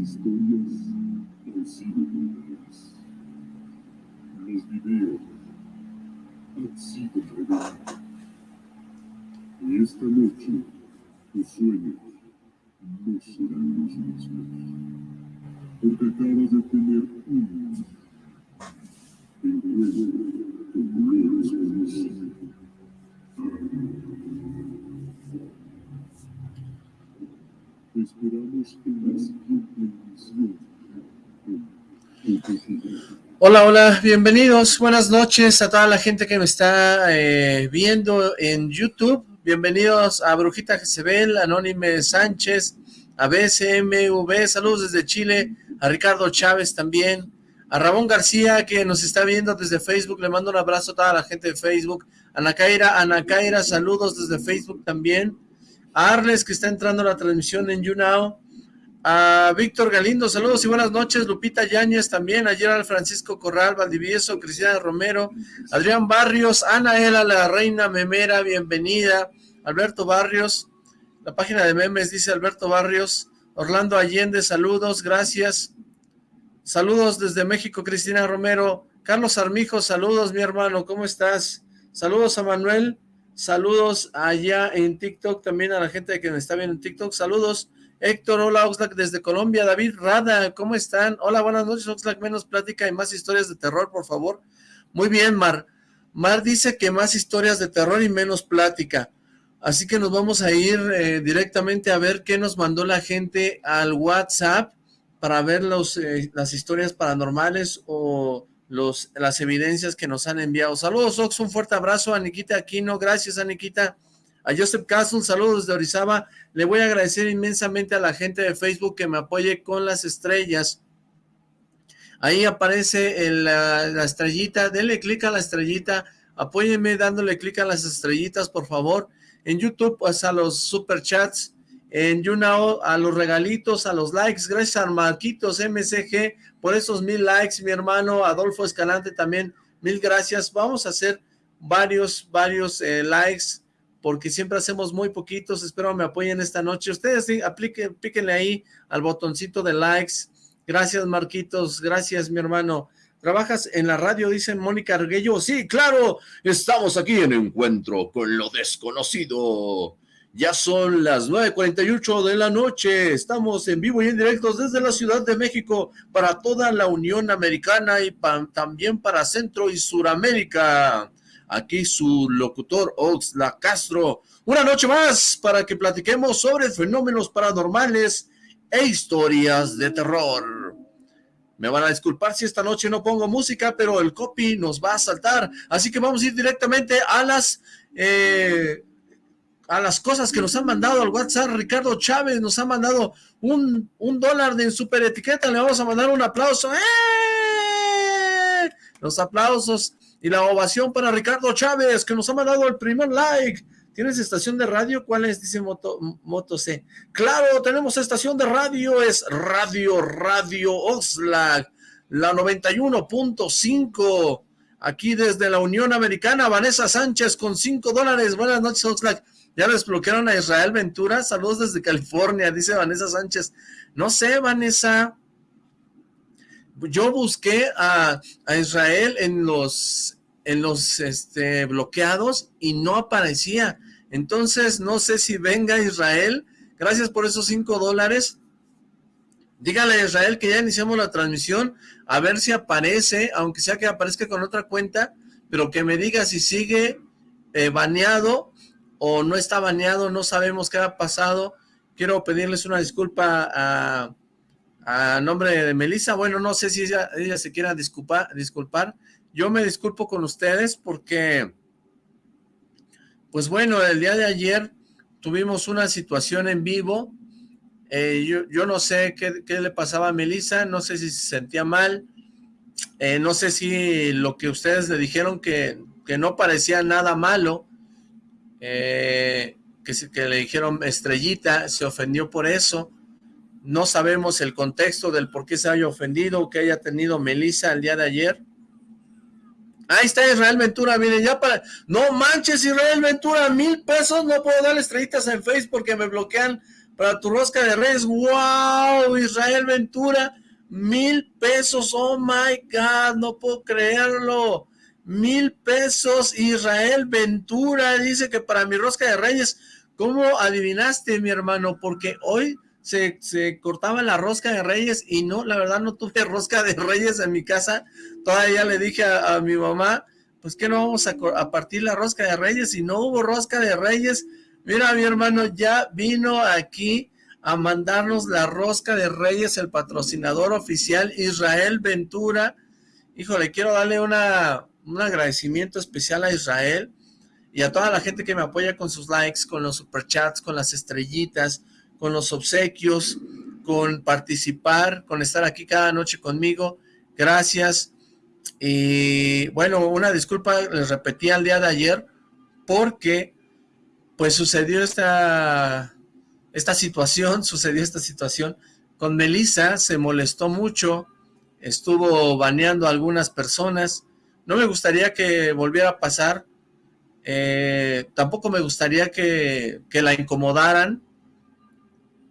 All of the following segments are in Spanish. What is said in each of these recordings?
Historias han sido creadas. Los videos han sido revelados. Y esta noche, tus sueños no serán los mismos. Porque acabas de tener un encuentro con lo desconocido. esperamos en la siguiente Hola, hola, bienvenidos, buenas noches a toda la gente que me está eh, viendo en YouTube. Bienvenidos a Brujita Jezebel, Anónime Sánchez, a BCMV, saludos desde Chile, a Ricardo Chávez también, a Ramón García que nos está viendo desde Facebook, le mando un abrazo a toda la gente de Facebook, Ana Kaira, Ana Kaira, saludos desde Facebook también, a Arles que está entrando a la transmisión en YouNow, a Víctor Galindo, saludos y buenas noches, Lupita Yáñez también, ayer al Francisco Corral, Valdivieso, Cristina Romero, Adrián Barrios, Anaela, la reina memera, bienvenida, Alberto Barrios, la página de memes dice Alberto Barrios, Orlando Allende, saludos, gracias, saludos desde México, Cristina Romero, Carlos Armijo, saludos mi hermano, ¿cómo estás? Saludos a Manuel, Saludos allá en TikTok, también a la gente que me está viendo en TikTok. Saludos, Héctor, hola Oxlack desde Colombia. David Rada, ¿cómo están? Hola, buenas noches Oxlack, menos plática y más historias de terror, por favor. Muy bien, Mar. Mar dice que más historias de terror y menos plática. Así que nos vamos a ir eh, directamente a ver qué nos mandó la gente al WhatsApp para ver los, eh, las historias paranormales o los, las evidencias que nos han enviado. Saludos, Ox, un fuerte abrazo a Nikita Aquino, gracias a Nikita. A Joseph Castle, saludos desde Orizaba. Le voy a agradecer inmensamente a la gente de Facebook que me apoye con las estrellas. Ahí aparece la, estrellita, denle clic a la estrellita, apóyenme dándole clic a las estrellitas, por favor. En YouTube, pues a los superchats, en YouNow, a los regalitos, a los likes, gracias a Marquitos MCG, por esos mil likes, mi hermano Adolfo Escalante también, mil gracias. Vamos a hacer varios, varios eh, likes, porque siempre hacemos muy poquitos, espero me apoyen esta noche. Ustedes sí, apliquen, píquenle ahí al botoncito de likes. Gracias, Marquitos, gracias, mi hermano. ¿Trabajas en la radio? Dice Mónica Arguello. Sí, claro, estamos aquí en Encuentro con lo Desconocido. Ya son las 9.48 de la noche, estamos en vivo y en directo desde la Ciudad de México para toda la Unión Americana y también para Centro y Suramérica. Aquí su locutor Oxla Castro. Una noche más para que platiquemos sobre fenómenos paranormales e historias de terror. Me van a disculpar si esta noche no pongo música, pero el copy nos va a saltar. Así que vamos a ir directamente a las... Eh, a las cosas que nos han mandado al WhatsApp. Ricardo Chávez nos ha mandado un, dólar de super etiqueta. Le vamos a mandar un aplauso. ¡Eh! Los aplausos y la ovación para Ricardo Chávez, que nos ha mandado el primer like. ¿Tienes estación de radio? ¿Cuál es? Dice Moto, Moto C. Claro, tenemos estación de radio. Es Radio Radio Oxlack, la 91.5. Aquí desde la Unión Americana, Vanessa Sánchez con 5 dólares. Buenas noches, Oxlack. Ya desbloquearon a Israel Ventura. Saludos desde California, dice Vanessa Sánchez. No sé, Vanessa. Yo busqué a, Israel en los, en los este, bloqueados y no aparecía. Entonces, no sé si venga Israel. Gracias por esos cinco dólares. Dígale a Israel que ya iniciamos la transmisión, a ver si aparece, aunque sea que aparezca con otra cuenta, pero que me diga si sigue eh, baneado o no está baneado, no sabemos qué ha pasado. Quiero pedirles una disculpa a, a nombre de Melissa. Bueno, no sé si ella, se quiera disculpar, disculpar. Yo me disculpo con ustedes porque, pues bueno, el día de ayer tuvimos una situación en vivo. Eh, yo, yo, no sé qué, qué, le pasaba a Melissa, no sé si se sentía mal, eh, no sé si lo que ustedes le dijeron que, que no parecía nada malo, eh, que, que le dijeron estrellita, se ofendió por eso. No sabemos el contexto del por qué se haya ofendido que haya tenido Melissa el día de ayer. Ahí está Israel Ventura, miren, ya para... No manches, Israel Ventura, mil pesos, no puedo darle estrellitas en Facebook porque me bloquean para tu rosca de reyes. ¡Wow! Israel Ventura, mil pesos. ¡Oh, my God! No puedo creerlo. Mil pesos. Israel Ventura dice que para mi rosca de reyes. ¿Cómo adivinaste, mi hermano? Porque hoy se, cortaba la rosca de reyes y no, la verdad no tuve rosca de reyes en mi casa. Todavía le dije a, mi mamá, pues que no vamos a, a partir la rosca de reyes y no hubo rosca de reyes Mira, mi hermano ya vino aquí a mandarnos la rosca de Reyes, el patrocinador oficial Israel Ventura. Híjole, quiero darle una, un agradecimiento especial a Israel y a toda la gente que me apoya con sus likes, con los superchats, con las estrellitas, con los obsequios, con participar, con estar aquí cada noche conmigo. Gracias. Y bueno, una disculpa, les repetí al día de ayer, porque pues sucedió esta, esta situación, sucedió esta situación. Con Melissa se molestó mucho, estuvo baneando a algunas personas. No me gustaría que volviera a pasar, eh, tampoco me gustaría que, la incomodaran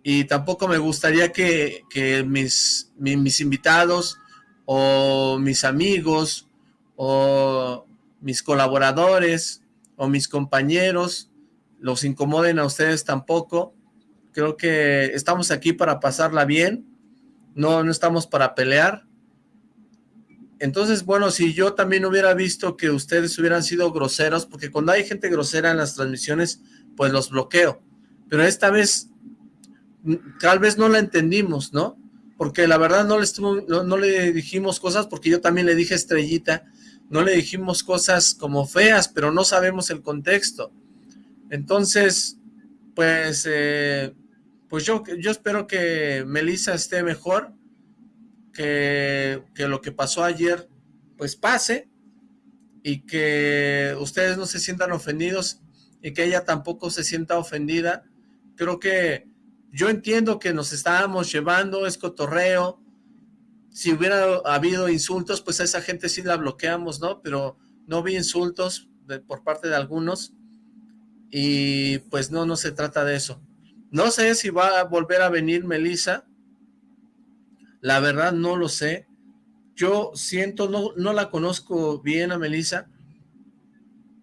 y tampoco me gustaría que, mis, mis invitados o mis amigos o mis colaboradores o mis compañeros los incomoden a ustedes tampoco. Creo que estamos aquí para pasarla bien, no, no estamos para pelear. Entonces, bueno, si yo también hubiera visto que ustedes hubieran sido groseros, porque cuando hay gente grosera en las transmisiones, pues los bloqueo. Pero esta vez, tal vez no la entendimos, ¿no? Porque la verdad no le, estuvo, no le dijimos cosas, porque yo también le dije estrellita, no le dijimos cosas como feas, pero no sabemos el contexto. Entonces, pues, eh, pues yo, yo espero que Melissa esté mejor, que, que lo que pasó ayer, pues pase, y que ustedes no se sientan ofendidos, y que ella tampoco se sienta ofendida. Creo que yo entiendo que nos estábamos llevando, es cotorreo, si hubiera habido insultos, pues a esa gente sí la bloqueamos, ¿no? Pero no vi insultos por parte de algunos, y pues no, no se trata de eso. No sé si va a volver a venir Melissa, la verdad no lo sé. Yo siento, no, no la conozco bien a Melissa,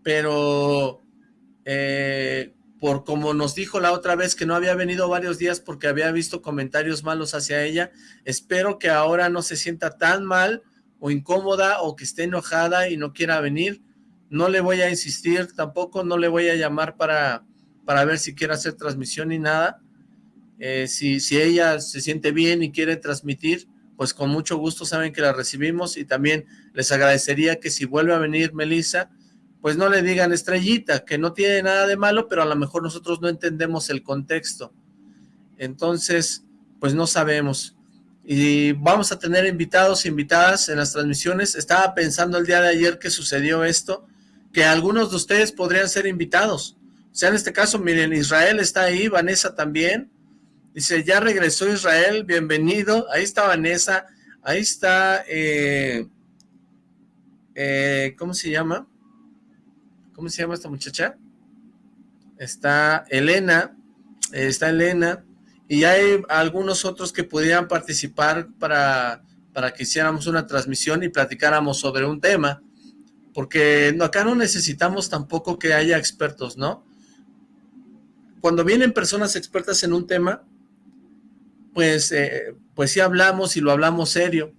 pero eh, por como nos dijo la otra vez que no había venido varios días porque había visto comentarios malos hacia ella, espero que ahora no se sienta tan mal o incómoda o que esté enojada y no quiera venir no le voy a insistir tampoco, no le voy a llamar para, para ver si quiere hacer transmisión ni nada. Eh, si, si ella se siente bien y quiere transmitir, pues con mucho gusto saben que la recibimos y también les agradecería que si vuelve a venir Melissa, pues no le digan estrellita, que no tiene nada de malo, pero a lo mejor nosotros no entendemos el contexto. Entonces, pues no sabemos. Y vamos a tener invitados e invitadas en las transmisiones. Estaba pensando el día de ayer que sucedió esto, que algunos de ustedes podrían ser invitados. O sea, en este caso, miren, Israel está ahí, Vanessa también. Dice, ya regresó Israel, bienvenido. Ahí está Vanessa, ahí está, eh, eh, ¿cómo se llama? ¿Cómo se llama esta muchacha? Está Elena, está Elena, y hay algunos otros que pudieran participar para, para que hiciéramos una transmisión y platicáramos sobre un tema porque acá no necesitamos tampoco que haya expertos, ¿no? Cuando vienen personas expertas en un tema, pues, eh, pues sí hablamos y lo hablamos serio,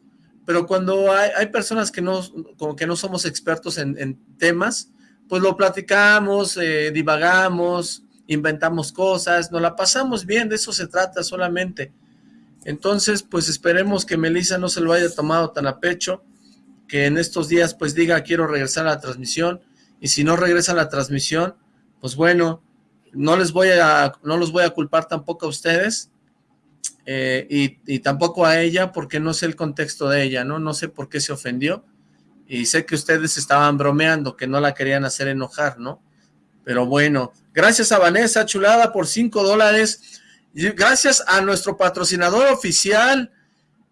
pero cuando hay, personas que no, como que no somos expertos en, temas, pues lo platicamos, eh, divagamos, inventamos cosas, nos la pasamos bien, de eso se trata solamente. Entonces, pues esperemos que Melissa no se lo haya tomado tan a pecho, que en estos días pues diga quiero regresar a la transmisión y si no regresa a la transmisión, pues bueno, no les voy a, no los voy a culpar tampoco a ustedes eh, y, tampoco a ella porque no sé el contexto de ella, ¿no? No sé por qué se ofendió y sé que ustedes estaban bromeando, que no la querían hacer enojar, ¿no? Pero bueno, gracias a Vanessa Chulada por 5 dólares, gracias a nuestro patrocinador oficial,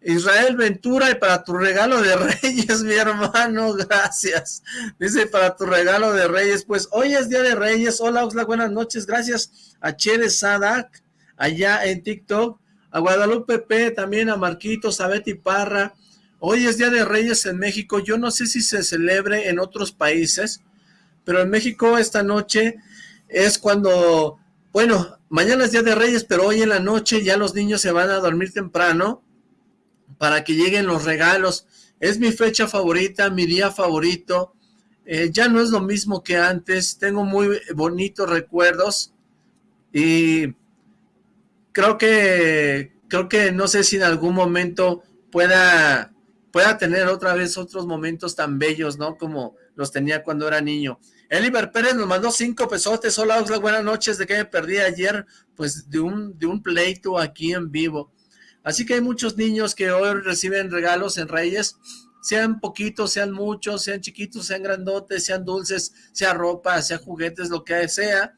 Israel Ventura, y para tu regalo de Reyes, mi hermano, gracias. Dice, para tu regalo de Reyes, pues hoy es Día de Reyes. Hola, Oxla, buenas noches. Gracias a Chere Sadak, allá en TikTok, a Guadalupe también a Marquitos, a Betty Parra. Hoy es Día de Reyes en México, yo no sé si se celebre en otros países, pero en México esta noche es cuando, bueno, mañana es Día de Reyes, pero hoy en la noche ya los niños se van a dormir temprano para que lleguen los regalos. Es mi fecha favorita, mi día favorito. Eh, ya no es lo mismo que antes, tengo muy bonitos recuerdos y creo que, creo que no sé si en algún momento pueda, pueda tener otra vez otros momentos tan bellos, ¿no? Como los tenía cuando era niño. Eliber Pérez nos mandó cinco pesotes. Hola, Oxlack, buenas noches. ¿De qué me perdí ayer? Pues de un, de un pleito aquí en vivo. Así que hay muchos niños que hoy reciben regalos en Reyes, sean poquitos, sean muchos, sean chiquitos, sean grandotes, sean dulces, sea ropa, sea juguetes, lo que sea.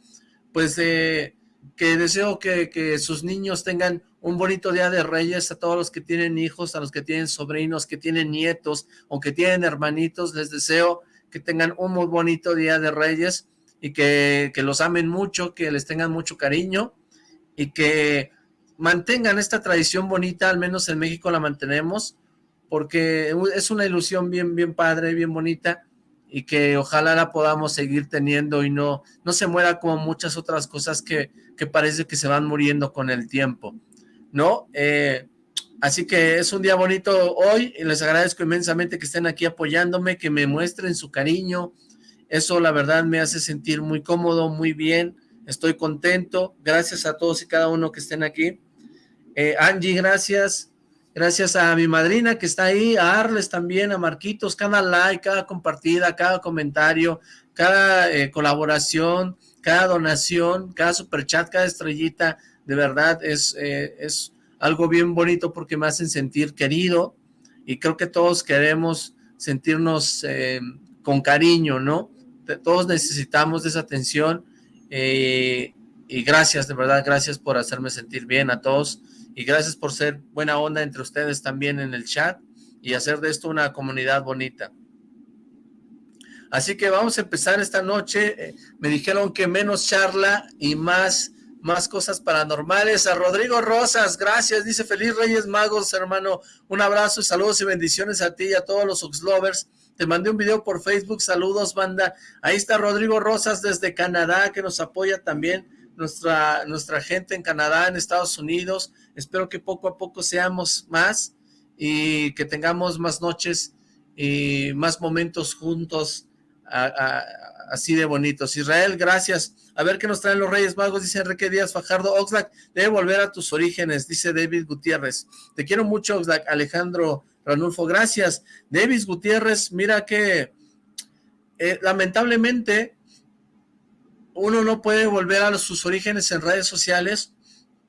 Pues eh, que deseo que, que sus niños tengan un bonito día de Reyes a todos los que tienen hijos, a los que tienen sobrinos, que tienen nietos o que tienen hermanitos. Les deseo que tengan un muy bonito día de Reyes y que, los amen mucho, que les tengan mucho cariño y que mantengan esta tradición bonita, al menos en México la mantenemos, porque es una ilusión bien, bien padre, bien bonita, y que ojalá la podamos seguir teniendo y no, no se muera como muchas otras cosas que, que parece que se van muriendo con el tiempo, ¿no? Eh, Así que es un día bonito hoy y les agradezco inmensamente que estén aquí apoyándome, que me muestren su cariño. Eso la verdad me hace sentir muy cómodo, muy bien. Estoy contento. Gracias a todos y cada uno que estén aquí. Eh, Angie, gracias. Gracias a mi madrina que está ahí, a Arles también, a Marquitos, cada like, cada compartida, cada comentario, cada eh, colaboración, cada donación, cada superchat, cada estrellita, de verdad es, eh, es algo bien bonito porque me hacen sentir querido y creo que todos queremos sentirnos eh, con cariño, ¿no? Todos necesitamos esa atención eh, y gracias, de verdad, gracias por hacerme sentir bien a todos y gracias por ser buena onda entre ustedes también en el chat y hacer de esto una comunidad bonita. Así que vamos a empezar esta noche. Me dijeron que menos charla y más más cosas paranormales. A Rodrigo Rosas, gracias, dice Feliz Reyes Magos, hermano. Un abrazo, saludos y bendiciones a ti y a todos los Oxlovers. Te mandé un video por Facebook, saludos, banda. Ahí está Rodrigo Rosas desde Canadá, que nos apoya también nuestra, nuestra gente en Canadá, en Estados Unidos. Espero que poco a poco seamos más y que tengamos más noches y más momentos juntos así de bonitos. Israel, gracias. A ver qué nos traen los Reyes Magos, dice Enrique Díaz Fajardo. Oxlack, debe volver a tus orígenes, dice David Gutiérrez. Te quiero mucho, Oxlack. Alejandro Ranulfo, gracias. David Gutiérrez, mira que eh, lamentablemente uno no puede volver a sus orígenes en redes sociales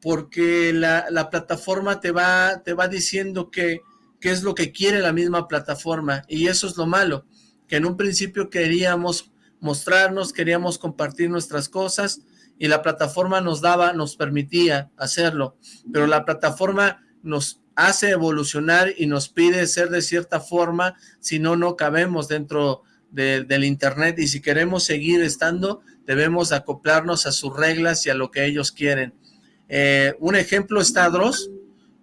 porque la, la plataforma te va, te va diciendo que, qué es lo que quiere la misma plataforma y eso es lo malo, que en un principio queríamos mostrarnos, queríamos compartir nuestras cosas y la plataforma nos daba, nos permitía hacerlo, pero la plataforma nos hace evolucionar y nos pide ser de cierta forma, si no, no cabemos dentro del internet. Y si queremos seguir estando, debemos acoplarnos a sus reglas y a lo que ellos quieren. Eh, un ejemplo está Dross,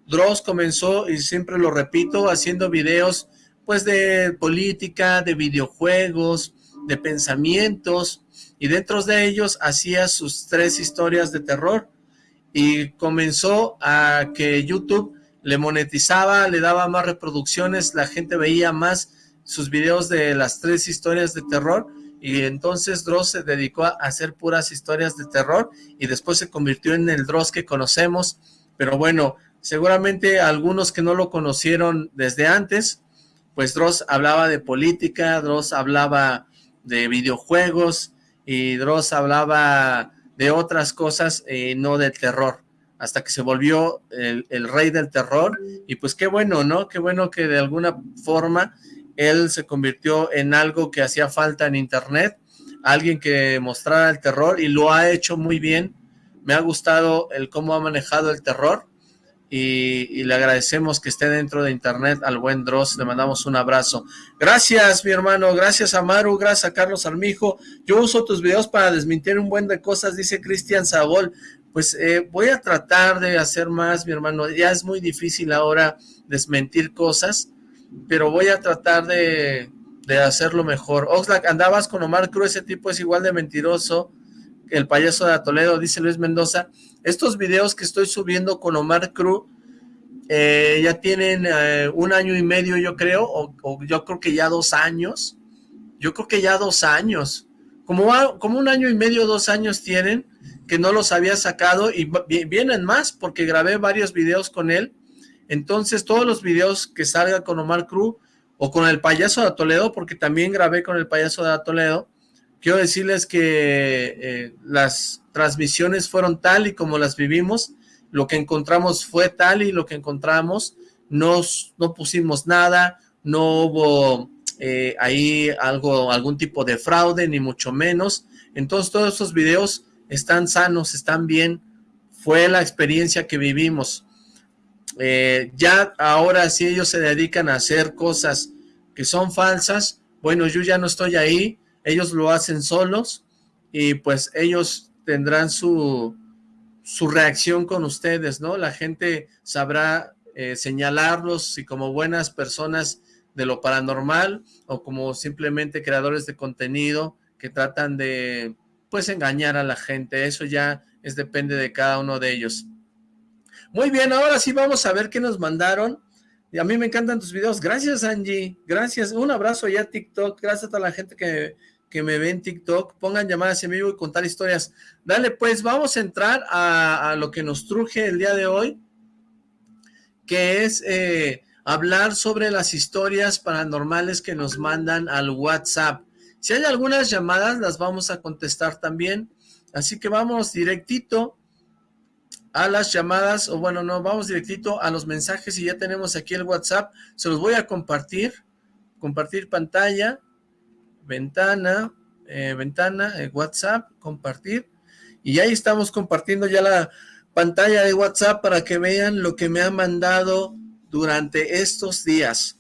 Dross comenzó, y siempre lo repito, haciendo videos pues de política, de videojuegos, de pensamientos y dentro de ellos hacía sus tres historias de terror y comenzó a que YouTube le monetizaba, le daba más reproducciones, la gente veía más sus videos de las tres historias de terror y entonces Dross se dedicó a hacer puras historias de terror y después se convirtió en el Dross que conocemos, pero bueno, seguramente algunos que no lo conocieron desde antes, pues Dross hablaba de política, Dross hablaba de videojuegos y Dross hablaba de otras cosas, eh, no de terror, hasta que se volvió el, el, rey del terror, y pues qué bueno, ¿no? Qué bueno que de alguna forma él se convirtió en algo que hacía falta en internet, alguien que mostrara el terror, y lo ha hecho muy bien, me ha gustado el cómo ha manejado el terror, y, le agradecemos que esté dentro de internet al buen Dross, le mandamos un abrazo. Gracias, mi hermano, gracias a Maru, gracias a Carlos Armijo. Yo uso tus videos para desmentir un buen de cosas, dice Cristian Sabol. pues eh, voy a tratar de hacer más, mi hermano. Ya es muy difícil ahora desmentir cosas, pero voy a tratar de, de hacerlo mejor. Oxlack, andabas con Omar Cruz, ese tipo es igual de mentiroso el payaso de Toledo, dice Luis Mendoza. Estos videos que estoy subiendo con Omar Cruz eh, ya tienen eh, un año y medio, yo creo, o, yo creo que ya dos años. Yo creo que ya dos años. Como, como un año y medio, dos años tienen, que no los había sacado y vienen más porque grabé varios videos con él. Entonces todos los videos que salga con Omar Cruz o con el payaso de Toledo, porque también grabé con el payaso de Toledo, quiero decirles que eh, las transmisiones fueron tal y como las vivimos, lo que encontramos fue tal y lo que encontramos, nos, no pusimos nada, no hubo eh, ahí algo, algún tipo de fraude, ni mucho menos, entonces todos esos videos están sanos, están bien, fue la experiencia que vivimos. Eh, ya ahora si ellos se dedican a hacer cosas que son falsas, bueno, yo ya no estoy ahí, ellos lo hacen solos y pues ellos tendrán su, su reacción con ustedes, ¿no? La gente sabrá eh, señalarlos y como buenas personas de lo paranormal o como simplemente creadores de contenido que tratan de pues engañar a la gente, eso ya es depende de cada uno de ellos. Muy bien, ahora sí vamos a ver qué nos mandaron. Y a mí me encantan tus videos. Gracias, Angie. Gracias. Un abrazo ya TikTok. Gracias a toda la gente que, que me ve en TikTok. Pongan llamadas en vivo y contar historias. Dale, pues vamos a entrar a, lo que nos truje el día de hoy, que es eh, hablar sobre las historias paranormales que nos mandan al WhatsApp. Si hay algunas llamadas, las vamos a contestar también. Así que vamos directito a las llamadas, o bueno, no, vamos directito a los mensajes y ya tenemos aquí el WhatsApp. Se los voy a compartir. Compartir pantalla, ventana, eh, ventana, eh, WhatsApp, compartir. Y ahí estamos compartiendo ya la pantalla de WhatsApp para que vean lo que me ha mandado durante estos días.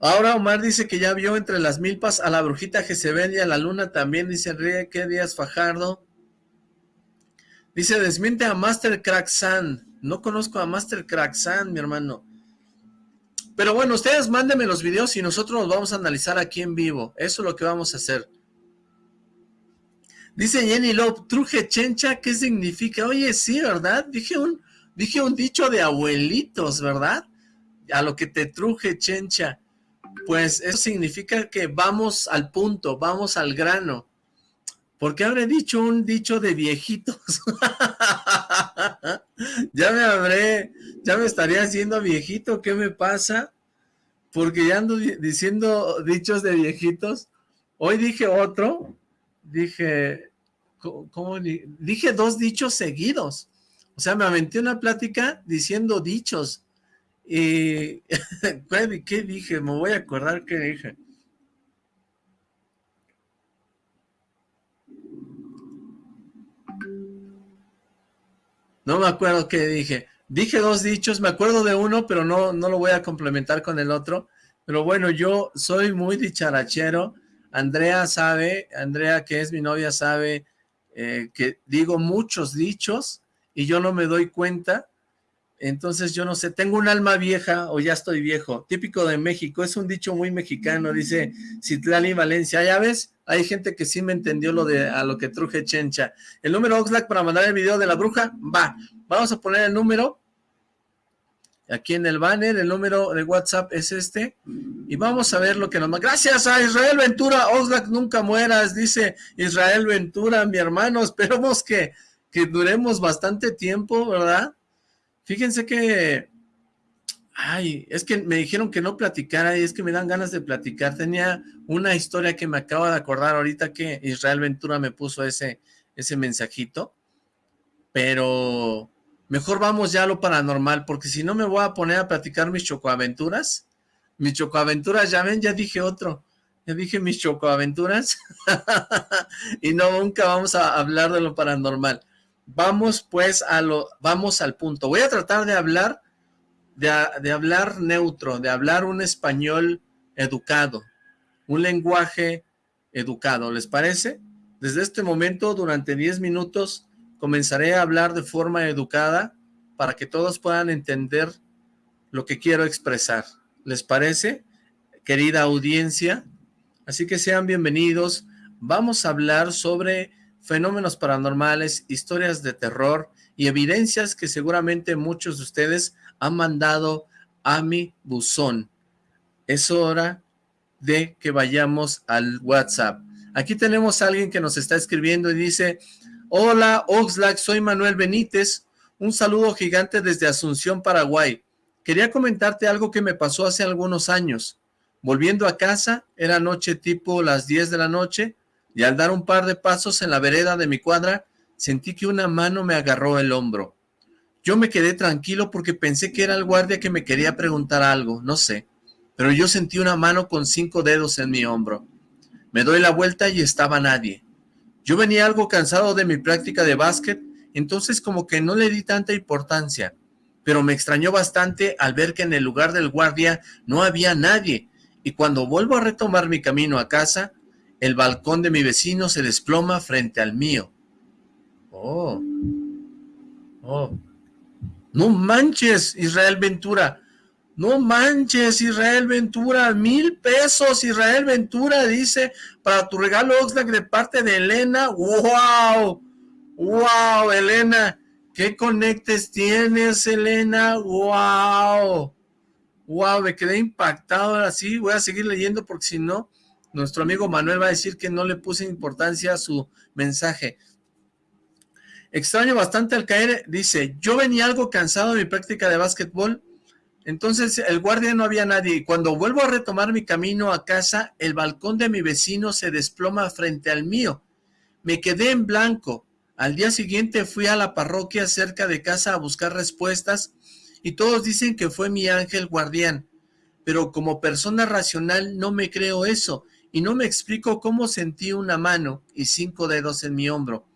Ahora Omar dice que ya vio entre las milpas a la brujita que se y a la luna también, dice Enrique ¿qué Díaz Fajardo. Dice, desmiente a Master Crack San. No conozco a Master Crack San, mi hermano. Pero bueno, ustedes mándenme los videos y nosotros los vamos a analizar aquí en vivo. Eso es lo que vamos a hacer. Dice Jenny Love, truje chencha, ¿qué significa? Oye, sí, ¿verdad? Dije un, dije un dicho de abuelitos, ¿verdad? A lo que te truje chencha pues eso significa que vamos al punto, vamos al grano. ¿Por qué habré dicho un dicho de viejitos? ya me habré, ya me estaría haciendo viejito, ¿qué me pasa? Porque ya ando diciendo dichos de viejitos. Hoy dije otro, dije, ¿cómo? Dije dos dichos seguidos. O sea, me aventé una plática diciendo dichos. Y, ¿qué dije? Me voy a acordar qué dije. No me acuerdo qué dije. Dije dos dichos, me acuerdo de uno, pero no, no lo voy a complementar con el otro. Pero bueno, yo soy muy dicharachero. Andrea sabe, Andrea que es mi novia sabe eh, que digo muchos dichos y yo no me doy cuenta entonces, yo no sé, tengo un alma vieja o ya estoy viejo. Típico de México, es un dicho muy mexicano, dice Citlali Valencia. Ya ves, hay gente que sí me entendió lo de a lo que truje Chencha. El número Oxlack para mandar el video de la bruja, va. Vamos a poner el número. Aquí en el banner, el número de WhatsApp es este. Y vamos a ver lo que nos... Gracias a Israel Ventura, Oxlack nunca mueras, dice Israel Ventura, mi hermano. Esperemos que, que duremos bastante tiempo, ¿verdad? Fíjense que, ay, es que me dijeron que no platicara y es que me dan ganas de platicar. Tenía una historia que me acabo de acordar ahorita que Israel Ventura me puso ese, ese mensajito, pero mejor vamos ya a lo paranormal, porque si no me voy a poner a platicar mis chocoaventuras. Mis chocoaventuras, ya ven, ya dije otro. Ya dije mis chocoaventuras. y no, nunca vamos a hablar de lo paranormal. Vamos pues a lo, vamos al punto. Voy a tratar de hablar, de, de hablar neutro, de hablar un español educado, un lenguaje educado, ¿les parece? Desde este momento, durante 10 minutos, comenzaré a hablar de forma educada para que todos puedan entender lo que quiero expresar. ¿Les parece? Querida audiencia, así que sean bienvenidos. Vamos a hablar sobre fenómenos paranormales, historias de terror y evidencias que seguramente muchos de ustedes han mandado a mi buzón. Es hora de que vayamos al WhatsApp. Aquí tenemos a alguien que nos está escribiendo y dice, Hola Oxlack, soy Manuel Benítez, un saludo gigante desde Asunción, Paraguay. Quería comentarte algo que me pasó hace algunos años. Volviendo a casa, era noche tipo las 10 de la noche, y al dar un par de pasos en la vereda de mi cuadra, sentí que una mano me agarró el hombro. Yo me quedé tranquilo porque pensé que era el guardia que me quería preguntar algo, no sé, pero yo sentí una mano con cinco dedos en mi hombro. Me doy la vuelta y estaba nadie. Yo venía algo cansado de mi práctica de básquet, entonces como que no le di tanta importancia, pero me extrañó bastante al ver que en el lugar del guardia no había nadie, y cuando vuelvo a retomar mi camino a casa, el balcón de mi vecino se desploma frente al mío. Oh. Oh. No manches, Israel Ventura. No manches, Israel Ventura. Mil pesos, Israel Ventura, dice, para tu regalo Oxlack de parte de Elena. ¡Wow! ¡Wow, Elena! ¿Qué conectes tienes, Elena? ¡Wow! ¡Wow! Me quedé impactado. Ahora sí, voy a seguir leyendo porque si no, nuestro amigo Manuel va a decir que no le puse importancia a su mensaje. Extraño bastante al caer, dice, yo venía algo cansado de mi práctica de básquetbol, entonces el guardia no había nadie, y cuando vuelvo a retomar mi camino a casa, el balcón de mi vecino se desploma frente al mío. Me quedé en blanco. Al día siguiente fui a la parroquia cerca de casa a buscar respuestas, y todos dicen que fue mi ángel guardián. Pero como persona racional no me creo eso, y no me explico cómo sentí una mano y cinco dedos en mi hombro.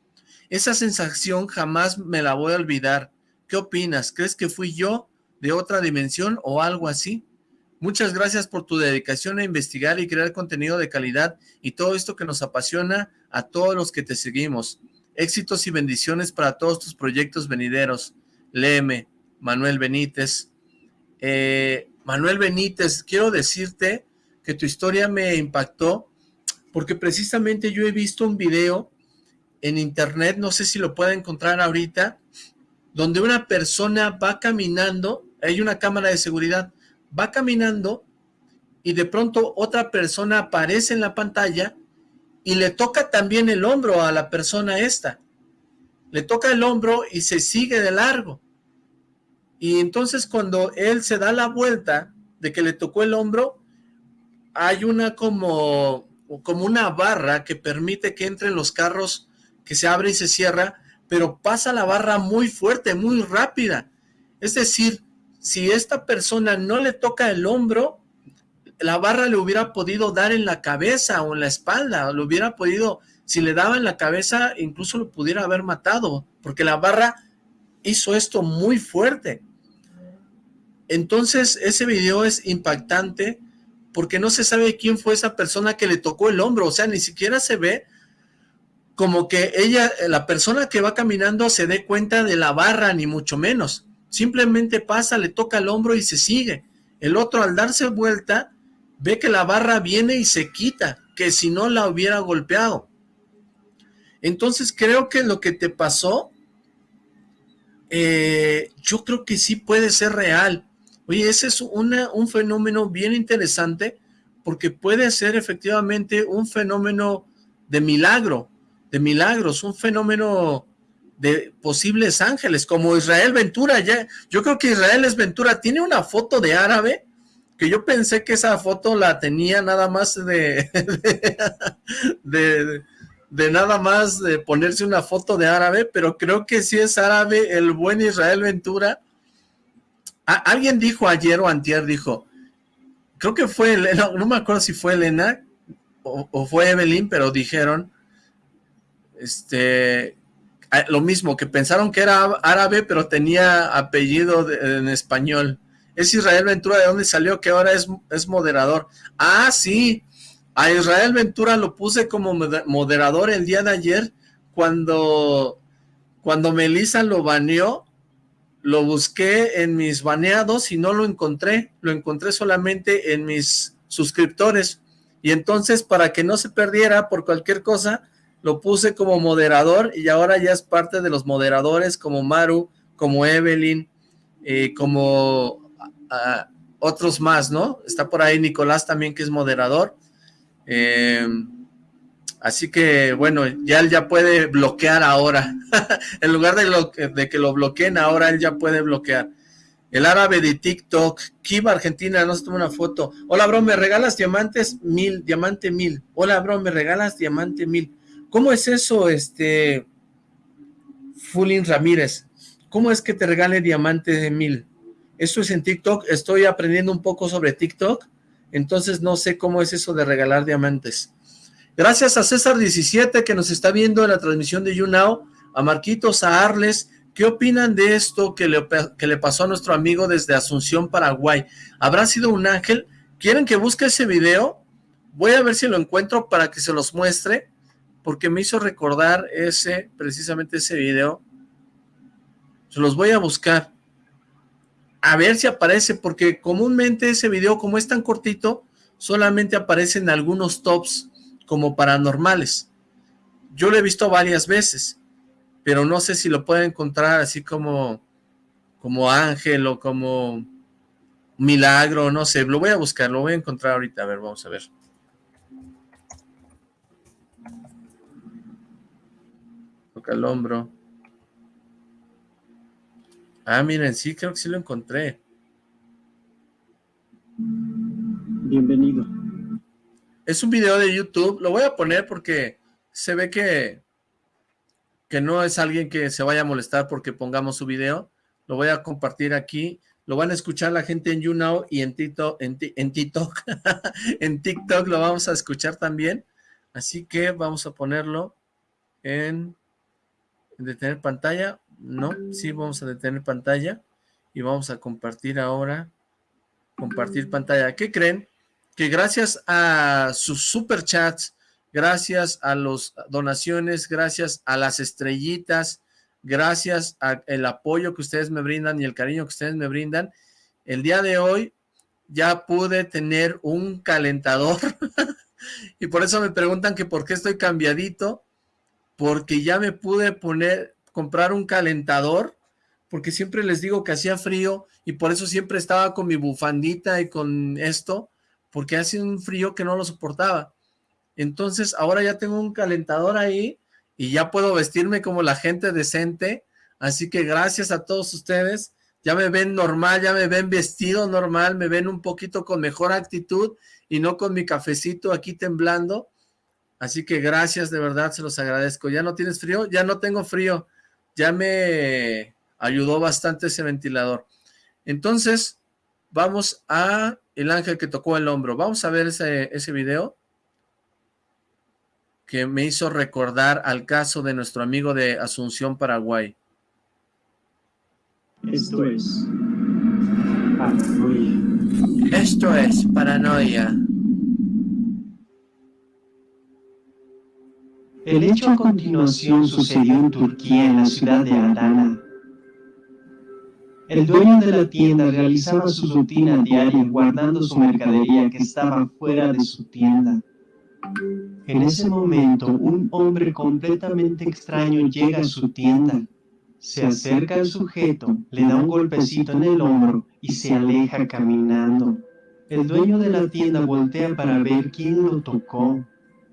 Esa sensación jamás me la voy a olvidar. ¿Qué opinas? ¿Crees que fui yo de otra dimensión o algo así? Muchas gracias por tu dedicación a investigar y crear contenido de calidad y todo esto que nos apasiona a todos los que te seguimos. Éxitos y bendiciones para todos tus proyectos venideros. Léeme, Manuel Benítez. Eh, Manuel Benítez, quiero decirte que tu historia me impactó porque precisamente yo he visto un video en internet, no sé si lo puede encontrar ahorita, donde una persona va caminando, hay una cámara de seguridad, va caminando y de pronto otra persona aparece en la pantalla y le toca también el hombro a la persona esta. Le toca el hombro y se sigue de largo. Y entonces cuando él se da la vuelta de que le tocó el hombro, hay una como, como una barra que permite que entren los carros que se abre y se cierra, pero pasa la barra muy fuerte, muy rápida. Es decir, si esta persona no le toca el hombro, la barra le hubiera podido dar en la cabeza o en la espalda, o le hubiera podido, si le daba en la cabeza, incluso lo pudiera haber matado, porque la barra hizo esto muy fuerte. Entonces, ese video es impactante porque no se sabe quién fue esa persona que le tocó el hombro, o sea, ni siquiera se ve como que ella, la persona que va caminando se dé cuenta de la barra, ni mucho menos. Simplemente pasa, le toca el hombro y se sigue. El otro al darse vuelta, ve que la barra viene y se quita, que si no la hubiera golpeado. Entonces creo que lo que te pasó, eh, yo creo que sí puede ser real. Oye, ese es un fenómeno bien interesante, porque puede ser efectivamente un fenómeno de milagro, de milagros, un fenómeno de posibles ángeles, como Israel Ventura, ya, yo creo que Israel es Ventura, tiene una foto de árabe, que yo pensé que esa foto la tenía nada más de, de, de, nada más de ponerse una foto de árabe, pero creo que sí es árabe el buen Israel Ventura. Alguien dijo ayer o antier, dijo, creo que fue Elena, no me acuerdo si fue Elena o, fue Evelyn, pero dijeron este, lo mismo, que pensaron que era árabe, pero tenía apellido en español. Es Israel Ventura, ¿de dónde salió? Que ahora es, es moderador. Ah, sí, A Israel Ventura lo puse como moderador el día de ayer cuando, cuando Melissa lo baneó. Lo busqué en mis baneados y no lo encontré. Lo encontré solamente en mis suscriptores. Y entonces, para que no se perdiera por cualquier cosa, lo puse como moderador y ahora ya es parte de los moderadores como Maru, como Evelyn, eh, como otros más, ¿no? Está por ahí Nicolás también que es moderador. Eh, así que, bueno, ya él ya puede bloquear ahora. en lugar de, que lo bloqueen, ahora él ya puede bloquear. El árabe de TikTok, Kiva Argentina, no se toma una foto. Hola, bro, ¿me regalas diamantes? Mil, diamante mil. Hola, bro, ¿me regalas diamante mil? ¿Cómo es eso, este, Fulin Ramírez? ¿Cómo es que te regale diamante de mil? Esto es en TikTok, estoy aprendiendo un poco sobre TikTok, entonces no sé cómo es eso de regalar diamantes. Gracias a César17 que nos está viendo en la transmisión de YouNow, a Marquitos, a Arles, ¿qué opinan de esto que le, que le pasó a nuestro amigo desde Asunción, Paraguay? ¿Habrá sido un ángel? ¿Quieren que busque ese video? Voy a ver si lo encuentro para que se los muestre, porque me hizo recordar ese, precisamente ese video. Se los voy a buscar. A ver si aparece, porque comúnmente ese video, como es tan cortito, solamente aparece en algunos tops como paranormales. Yo lo he visto varias veces, pero no sé si lo puedo encontrar así como, como ángel o como milagro, no sé, lo voy a buscar, lo voy a encontrar ahorita, a ver, vamos a ver. Toca el hombro. Ah, miren, sí, creo que sí lo encontré. Bienvenido. Es un video de YouTube, lo voy a poner porque se ve que, que no es alguien que se vaya a molestar porque pongamos su video. Lo voy a compartir aquí. Lo van a escuchar la gente en YouNow y en TikTok. En, en TikTok, en TikTok lo vamos a escuchar también. Así que vamos a ponerlo en detener pantalla, no, sí vamos a detener pantalla y vamos a compartir ahora, compartir pantalla. ¿Qué creen? Que gracias a sus superchats, gracias a las donaciones, gracias a las estrellitas, gracias al apoyo que ustedes me brindan y el cariño que ustedes me brindan, el día de hoy ya pude tener un calentador. Y por eso me preguntan que por qué estoy cambiadito porque ya me pude poner, comprar un calentador, porque siempre les digo que hacía frío y por eso siempre estaba con mi bufandita y con esto, porque hacía un frío que no lo soportaba. Entonces ahora ya tengo un calentador ahí y ya puedo vestirme como la gente decente, así que gracias a todos ustedes, ya me ven normal, ya me ven vestido normal, me ven un poquito con mejor actitud y no con mi cafecito aquí temblando, Así que gracias, de verdad, se los agradezco. ¿Ya no tienes frío? Ya no tengo frío. Ya me ayudó bastante ese ventilador. Entonces, vamos a el ángel que tocó el hombro. Vamos a ver ese, ese video que me hizo recordar al caso de nuestro amigo de Asunción, Paraguay. Esto es paranoia. Esto es paranoia. El hecho a continuación sucedió en Turquía, en la ciudad de Adana. El dueño de la tienda realizaba su rutina diaria guardando su mercadería que estaba fuera de su tienda. En ese momento, un hombre completamente extraño llega a su tienda. Se acerca al sujeto, le da un golpecito en el hombro y se aleja caminando. El dueño de la tienda voltea para ver quién lo tocó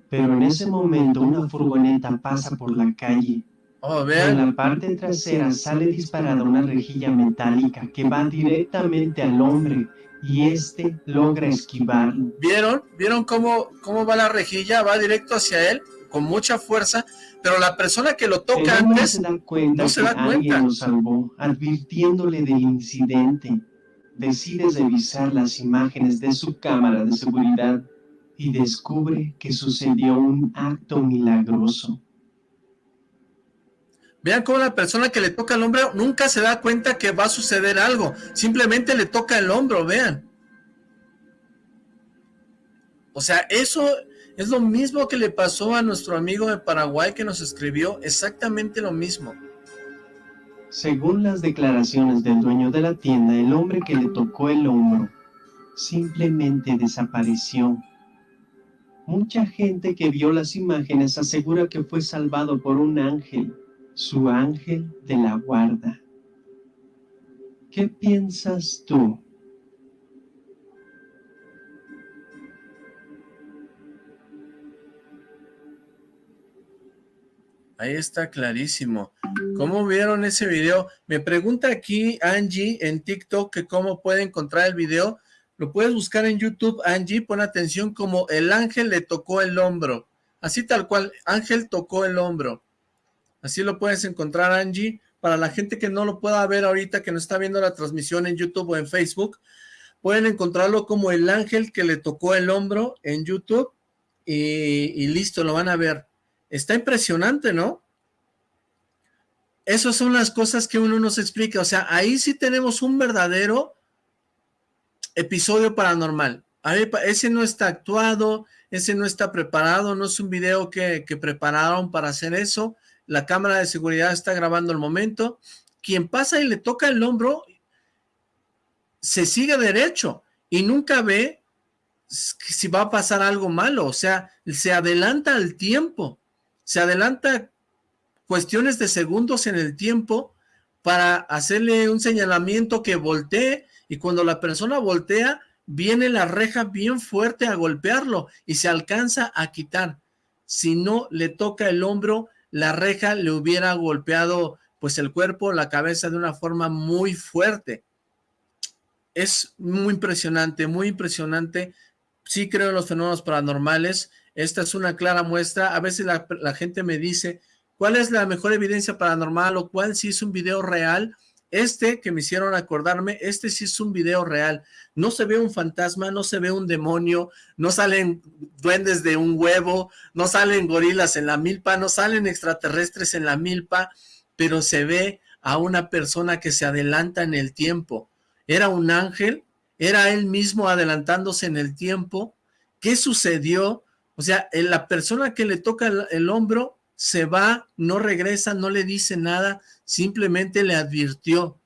pero en ese momento una furgoneta pasa por la calle. Oh, en la parte trasera sale disparada una rejilla metálica que va directamente al hombre y este logra esquivarlo. ¿Vieron? ¿Vieron cómo, cómo va la rejilla? Va directo hacia él con mucha fuerza, pero la persona que lo toca antes se da cuenta no se da cuenta. Alguien lo salvó, advirtiéndole del incidente. Decide revisar las imágenes de su cámara de seguridad y descubre que sucedió un acto milagroso. Vean cómo la persona que le toca el hombro nunca se da cuenta que va a suceder algo. Simplemente le toca el hombro, vean. O sea, eso, Es lo mismo que le pasó a nuestro amigo de Paraguay que nos escribió, exactamente lo mismo. Según las declaraciones del dueño de la tienda, el hombre que le tocó el hombro simplemente desapareció. Mucha gente que vio las imágenes asegura que fue salvado por un ángel, su ángel de la guarda. ¿Qué piensas tú? Ahí está clarísimo. ¿Cómo vieron ese video? Me pregunta aquí Angie en TikTok que cómo puede encontrar el video. Lo puedes buscar en YouTube, Angie, pon atención como el ángel le tocó el hombro. Así tal cual, ángel tocó el hombro. Así lo puedes encontrar, Angie. Para la gente que no lo pueda ver ahorita, que no está viendo la transmisión en YouTube o en Facebook, pueden encontrarlo como el ángel que le tocó el hombro en YouTube y, listo, lo van a ver. Está impresionante, ¿no? Esas son las cosas que uno nos explica. O sea, ahí sí tenemos un verdadero episodio paranormal. ese no está actuado, ese no está preparado, no es un video que, que prepararon para hacer eso. La cámara de seguridad está grabando el momento. Quien pasa y le toca el hombro, se sigue derecho y nunca ve si va a pasar algo malo. O sea, se adelanta al tiempo, se adelanta cuestiones de segundos en el tiempo para hacerle un señalamiento que voltee y cuando la persona voltea, viene la reja bien fuerte a golpearlo y se alcanza a quitar. Si no le toca el hombro, la reja le hubiera golpeado pues el cuerpo, la cabeza de una forma muy fuerte. Es muy impresionante, muy impresionante. Sí creo en los fenómenos paranormales. Esta es una clara muestra. A veces la, la gente me dice, ¿cuál es la mejor evidencia paranormal o cuál si es un video real? Este que me hicieron acordarme, este sí es un video real. No se ve un fantasma, no se ve un demonio, no salen duendes de un huevo, no salen gorilas en la milpa, no salen extraterrestres en la milpa, pero se ve a una persona que se adelanta en el tiempo. Era un ángel, era él mismo adelantándose en el tiempo. ¿Qué sucedió? O sea, la persona que le toca el, hombro se va, no regresa, no le dice nada, simplemente le advirtió.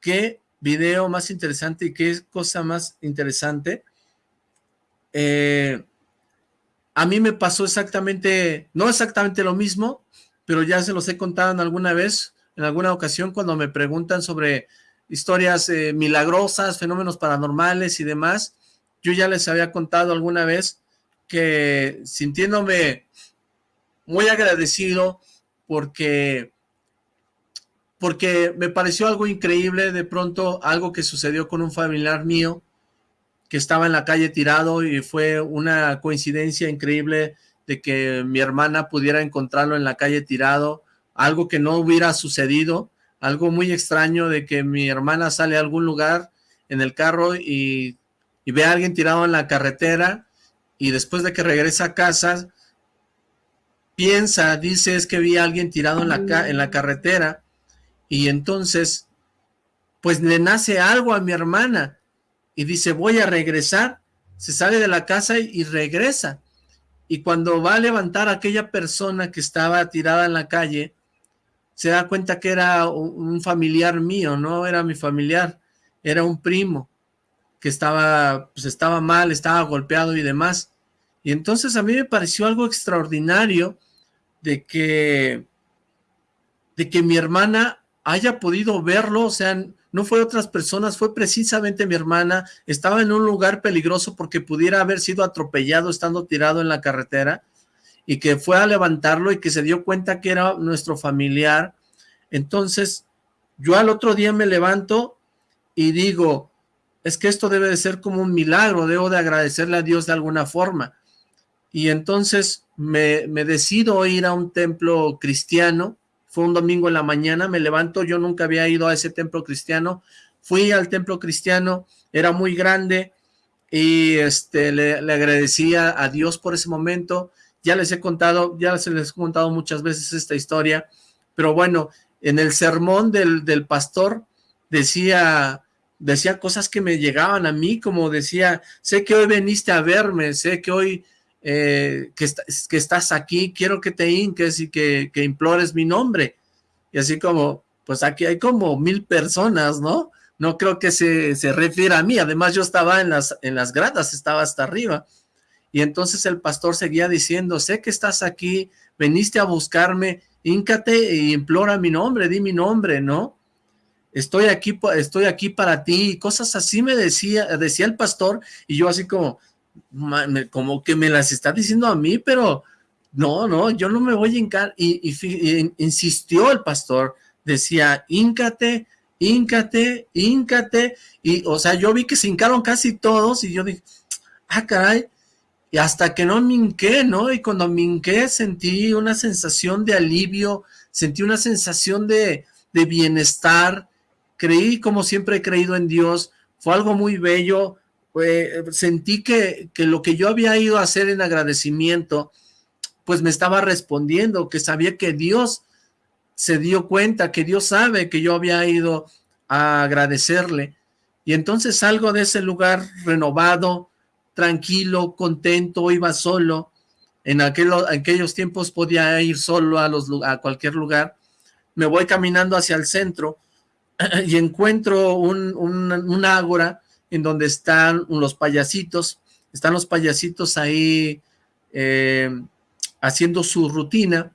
Qué video más interesante y qué cosa más interesante. Eh, a mí me pasó exactamente, no exactamente lo mismo, pero ya se los he contado en alguna vez, en alguna ocasión cuando me preguntan sobre historias eh, milagrosas, fenómenos paranormales y demás, yo ya les había contado alguna vez que sintiéndome muy agradecido porque, porque me pareció algo increíble de pronto, algo que sucedió con un familiar mío que estaba en la calle tirado y fue una coincidencia increíble de que mi hermana pudiera encontrarlo en la calle tirado, algo que no hubiera sucedido, algo muy extraño de que mi hermana sale a algún lugar en el carro y, y ve a alguien tirado en la carretera y después de que regresa a casa piensa, dice, es que vi a alguien tirado en la, en la carretera y entonces, pues le nace algo a mi hermana y dice, voy a regresar, se sale de la casa y, regresa. Y cuando va a levantar a aquella persona que estaba tirada en la calle, se da cuenta que era un familiar mío, no era mi familiar, era un primo que estaba, pues estaba mal, estaba golpeado y demás. Y entonces a mí me pareció algo extraordinario de que, de que mi hermana haya podido verlo, o sea, no fue otras personas, fue precisamente mi hermana, estaba en un lugar peligroso porque pudiera haber sido atropellado estando tirado en la carretera, y que fue a levantarlo y que se dio cuenta que era nuestro familiar, entonces yo al otro día me levanto y digo, es que esto debe de ser como un milagro, debo de agradecerle a Dios de alguna forma, y entonces me, decido ir a un templo cristiano, fue un domingo en la mañana, me levanto, yo nunca había ido a ese templo cristiano, fui al templo cristiano, era muy grande, y este le, agradecía a Dios por ese momento, ya les he contado, ya les he contado muchas veces esta historia, pero bueno, en el sermón del, del pastor decía, decía cosas que me llegaban a mí, como decía, sé que hoy veniste a verme, sé que hoy eh, que, estás aquí, quiero que te hinques y que, implores mi nombre. Y así como, pues aquí hay como mil personas, ¿no? No creo que se, se refiera a mí, además yo estaba en las, en las gradas, estaba hasta arriba. Y entonces el pastor seguía diciendo, sé que estás aquí, veniste a buscarme, híncate e implora mi nombre, di mi nombre, ¿no? Estoy aquí, estoy aquí para ti, cosas así me decía, decía el pastor, y yo así como, como que me las está diciendo a mí, pero no, no, yo no me voy a hincar, y, insistió el pastor, decía, híncate, híncate, híncate, y o sea, yo vi que se hincaron casi todos, y yo dije, ah, caray, y hasta que no me hinqué, ¿no? Y cuando me hinqué sentí una sensación de alivio, sentí una sensación de, de bienestar, creí como siempre he creído en Dios, fue algo muy bello, sentí que, que lo que yo había ido a hacer en agradecimiento, pues me estaba respondiendo, que sabía que Dios se dio cuenta, que Dios sabe que yo había ido a agradecerle, y entonces salgo de ese lugar renovado, tranquilo, contento, iba solo. En aquellos tiempos podía ir solo a, los, a cualquier lugar. Me voy caminando hacia el centro y encuentro un, ágora en donde están los payasitos. Están los payasitos ahí eh, haciendo su rutina.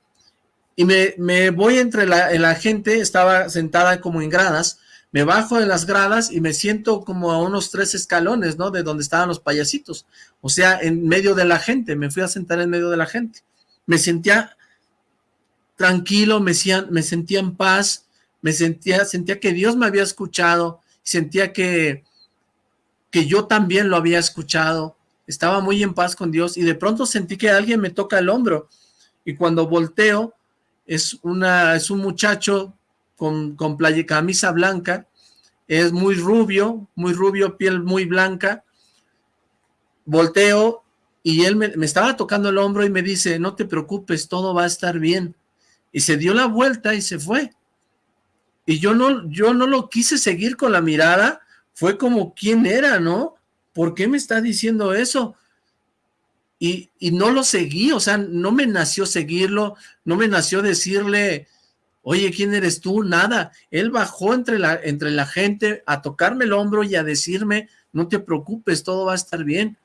Y me, me voy entre la, gente, estaba sentada como en gradas, me bajo de las gradas y me siento como a unos tres escalones, ¿no? De donde estaban los payasitos. O sea, en medio de la gente, me fui a sentar en medio de la gente. Me sentía tranquilo, me, me sentía en paz, me sentía, sentía que Dios me había escuchado, sentía que, que yo también lo había escuchado, estaba muy en paz con Dios y de pronto sentí que alguien me toca el hombro. Y cuando volteo es, una, es un muchacho con, con playa, camisa blanca, es muy rubio, muy rubio, piel muy blanca, volteo y él me, estaba tocando el hombro y me dice, no te preocupes, todo va a estar bien, y se dio la vuelta y se fue, y yo no, yo no lo quise seguir con la mirada, fue como, ¿quién era, no? ¿Por qué me está diciendo eso? Y, y, no lo seguí, o sea, no me nació seguirlo, no me nació decirle, Oye, ¿quién eres tú? Nada. Él bajó entre la, entre la gente a tocarme el hombro y a decirme, no te preocupes, todo va a estar bien.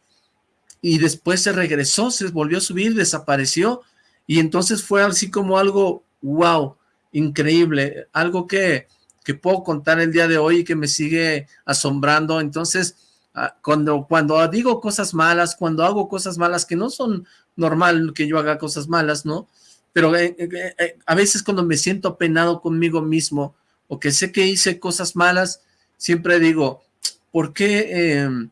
Y después se regresó, se volvió a subir, desapareció. Y entonces fue así como algo, wow, increíble, algo que, que puedo contar el día de hoy y que me sigue asombrando. Entonces, ah, cuando, cuando digo cosas malas, cuando hago cosas malas que no son normal que yo haga cosas malas, ¿no? pero eh, eh, eh, a veces cuando me siento penado conmigo mismo o que sé que hice cosas malas, siempre digo, ¿por qué, em,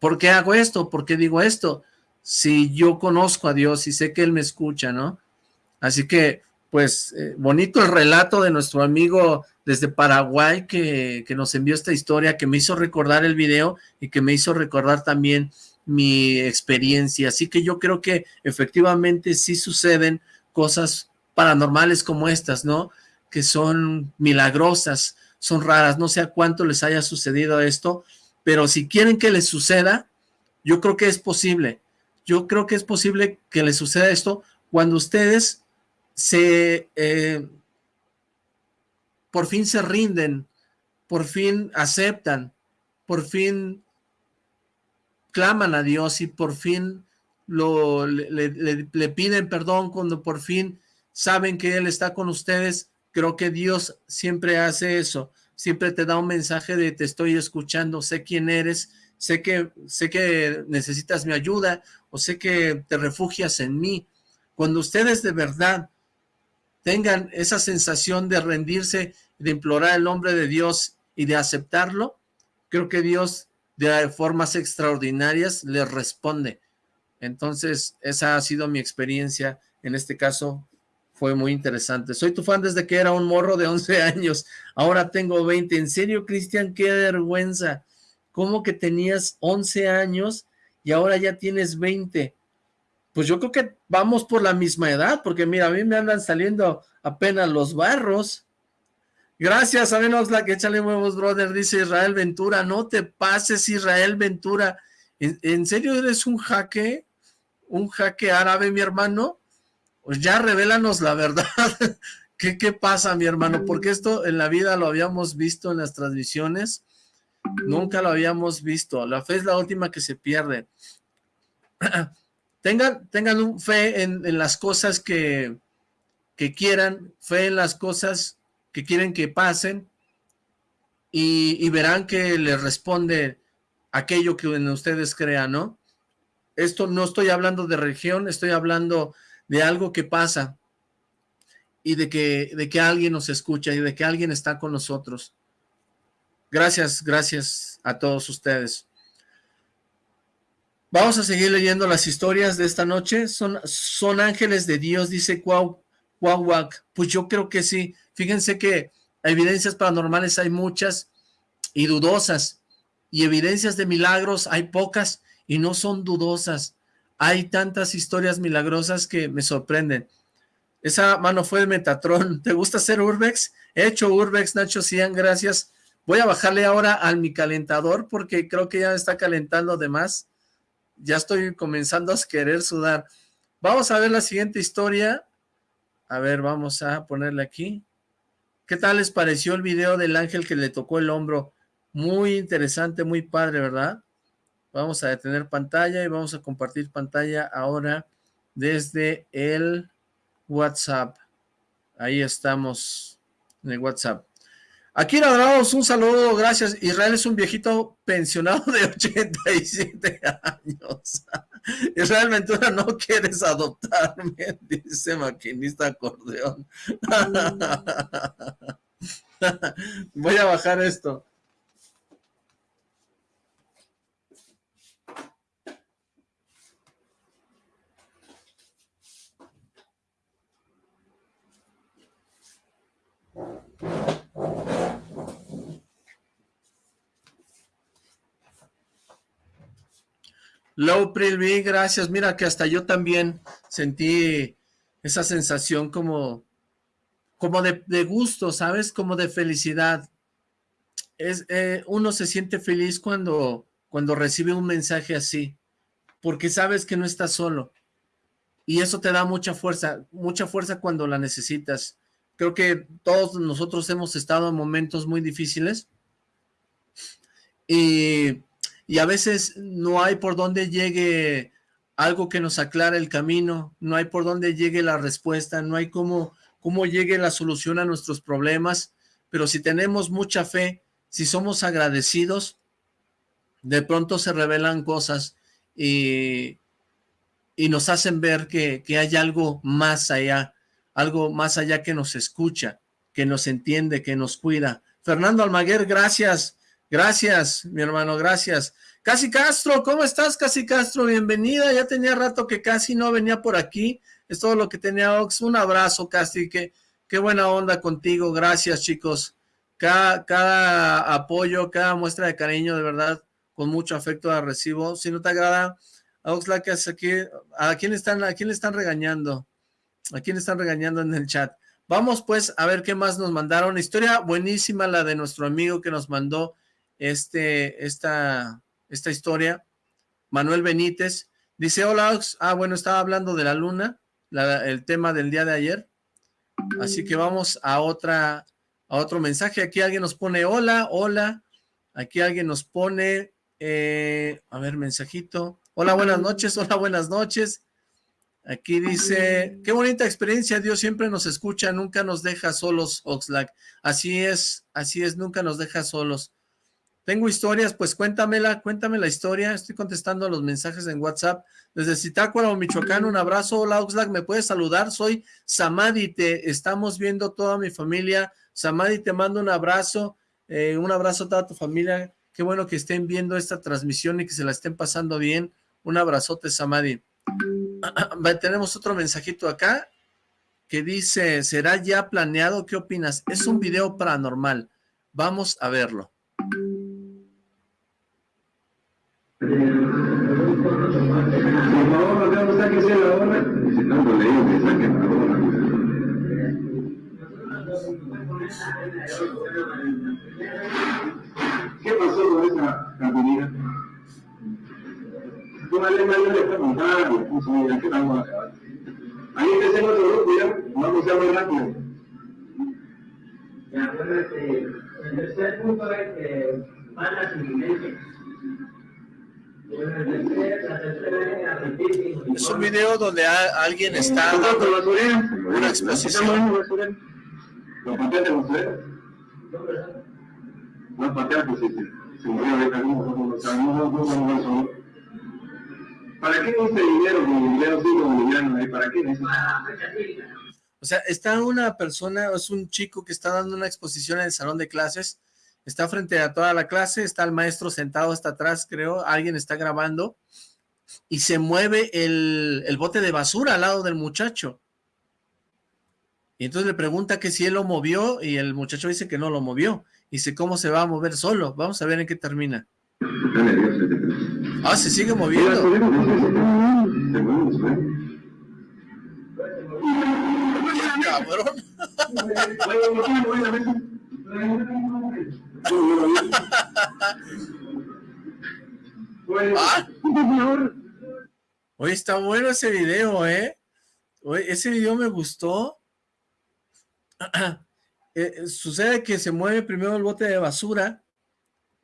¿por qué hago esto? ¿Por qué digo esto? Si yo conozco a Dios y sé que Él me escucha, ¿no? Así que, pues, bonito el relato de nuestro amigo desde Paraguay que, que nos envió esta historia, que me hizo recordar el video y que me hizo recordar también mi experiencia. Así que yo creo que efectivamente sí suceden cosas paranormales como estas, ¿no? Que son milagrosas, son raras, no sé a cuánto les haya sucedido esto, pero si quieren que les suceda, yo creo que es posible. Yo creo que es posible que les suceda esto cuando ustedes se... Eh, por fin se rinden, por fin aceptan, por fin claman a Dios y por fin lo, le, piden perdón cuando por fin saben que Él está con ustedes, creo que Dios siempre hace eso, siempre te da un mensaje de te estoy escuchando, sé quién eres, sé que, sé que necesitas mi ayuda o sé que te refugias en mí. Cuando ustedes de verdad tengan esa sensación de rendirse, de implorar el nombre de Dios y de aceptarlo, creo que Dios de formas extraordinarias les responde. Entonces, esa ha sido mi experiencia. En este caso, fue muy interesante. Soy tu fan desde que era un morro de 11 años. Ahora tengo 20. ¿En serio, Cristian? ¡Qué vergüenza! ¿Cómo que tenías 11 años y ahora ya tienes 20? Pues yo creo que vamos por la misma edad, porque mira, a mí me andan saliendo apenas los barros. Gracias, a menos la que échale huevos, brother, dice Israel Ventura. No te pases, Israel Ventura. ¿En, ¿En, serio eres un jaque? un jaque árabe, mi hermano, pues ya revélanos la verdad. ¿Qué, ¿Qué pasa, mi hermano? Porque esto en la vida lo habíamos visto en las transmisiones, nunca lo habíamos visto. La fe es la última que se pierde. tengan, tengan fe en, las cosas que, que quieran, fe en las cosas que quieren que pasen y, y verán que les responde aquello que en ustedes crean, ¿no? Esto no estoy hablando de religión, estoy hablando de algo que pasa y de que, de que alguien nos escucha y de que alguien está con nosotros. Gracias, gracias a todos ustedes. Vamos a seguir leyendo las historias de esta noche. Son, son ángeles de Dios, dice Cuau, Cuauac. Pues yo creo que sí. Fíjense que evidencias paranormales hay muchas y dudosas. Y evidencias de milagros hay pocas y no son dudosas. Hay tantas historias milagrosas que me sorprenden. Esa mano fue de Metatron. ¿Te gusta hacer Urbex? He hecho Urbex, Nacho Cian, gracias. Voy a bajarle ahora al mi calentador porque creo que ya está calentando de más. Ya estoy comenzando a querer sudar. Vamos a ver la siguiente historia. A ver, vamos a ponerle aquí. ¿Qué tal les pareció el video del ángel que le tocó el hombro? Muy interesante, muy padre, ¿verdad? Vamos a detener pantalla y vamos a compartir pantalla ahora desde el WhatsApp. Ahí estamos en el WhatsApp. Aquí Drados, un saludo, gracias. Israel es un viejito pensionado de 87 años. Israel Ventura, no quieres adoptarme, dice maquinista acordeón. Voy a bajar esto. Low Prilby, gracias. Mira que hasta yo también sentí esa sensación como, como de, gusto, ¿sabes? Como de felicidad. Es, eh, uno se siente feliz cuando, cuando recibe un mensaje así, porque sabes que no estás solo. Y eso te da mucha fuerza, mucha fuerza cuando la necesitas. Creo que todos nosotros hemos estado en momentos muy difíciles. Y y a veces no hay por dónde llegue algo que nos aclare el camino, no hay por dónde llegue la respuesta, no hay cómo, llegue la solución a nuestros problemas, pero si tenemos mucha fe, si somos agradecidos, de pronto se revelan cosas y, y nos hacen ver que, que hay algo más allá, algo más allá que nos escucha, que nos entiende, que nos cuida. Fernando Almaguer, gracias Gracias, mi hermano, gracias. Casi Castro, ¿cómo estás, Casi Castro? Bienvenida, ya tenía rato que casi no venía por aquí. Es todo lo que tenía Ox. Un abrazo, Casi, que qué buena onda contigo. Gracias, chicos. Cada, cada apoyo, cada muestra de cariño, de verdad, con mucho afecto la recibo. Si no te agrada, Oxlack, aquí, ¿a quién están, a quién le están regañando? ¿A quién están regañando en el chat? Vamos pues a ver qué más nos mandaron. Historia buenísima la de nuestro amigo que nos mandó este, esta, esta historia. Manuel Benítez dice, hola, ah, bueno, estaba hablando de la luna, el tema del día de ayer. Así que vamos a otra, a otro mensaje. Aquí alguien nos pone hola, hola. Aquí alguien nos pone, eh, a ver, mensajito. Hola, buenas noches, hola, buenas noches. Aquí dice, qué bonita experiencia, Dios siempre nos escucha, nunca nos deja solos, Oxlack. Así es, así es, nunca nos deja solos. Tengo historias, pues cuéntamela, cuéntame la historia. Estoy contestando los mensajes en WhatsApp. Desde Zitácuaro, Michoacán, un abrazo. Hola, Oxlack, ¿me puedes saludar? Soy Samadi, te estamos viendo toda mi familia. Samadi, te mando un abrazo. Eh, un abrazo a toda tu familia. Qué bueno que estén viendo esta transmisión y que se la estén pasando bien. Un abrazote, Samadi. Tenemos otro mensajito acá que dice, ¿será ya planeado? ¿Qué opinas? Es un video paranormal. Vamos a verlo. ¿Qué pasó con esa de estamos. Ahí empecé grupo, ya, vamos a muy rápido. Ya, bueno, este, el tercer punto es que. Es un video donde a, alguien está dando una exposición. ¿Lo pateaste, basurero? No, pateaste, sí, sí. Se murió ahorita, no, no, no, no, ¿Para qué ese dinero dinero sí boliviano? ¿Para qué? O sea, está una persona, es un chico que está dando una exposición en el salón de clases, está frente a toda la clase, está el maestro sentado hasta atrás, creo, alguien está grabando, y se mueve el, el bote de basura al lado del muchacho. Y entonces le pregunta que si él lo movió, y el muchacho dice que no lo movió. Y dice, ¿cómo se va a mover solo? Vamos a ver en qué termina. Ah, se sigue moviendo. Cabrón. ¿Ah? Oye, está bueno ese video, ¿eh? Oye, ese video me gustó. Eh, sucede que se mueve primero el bote de basura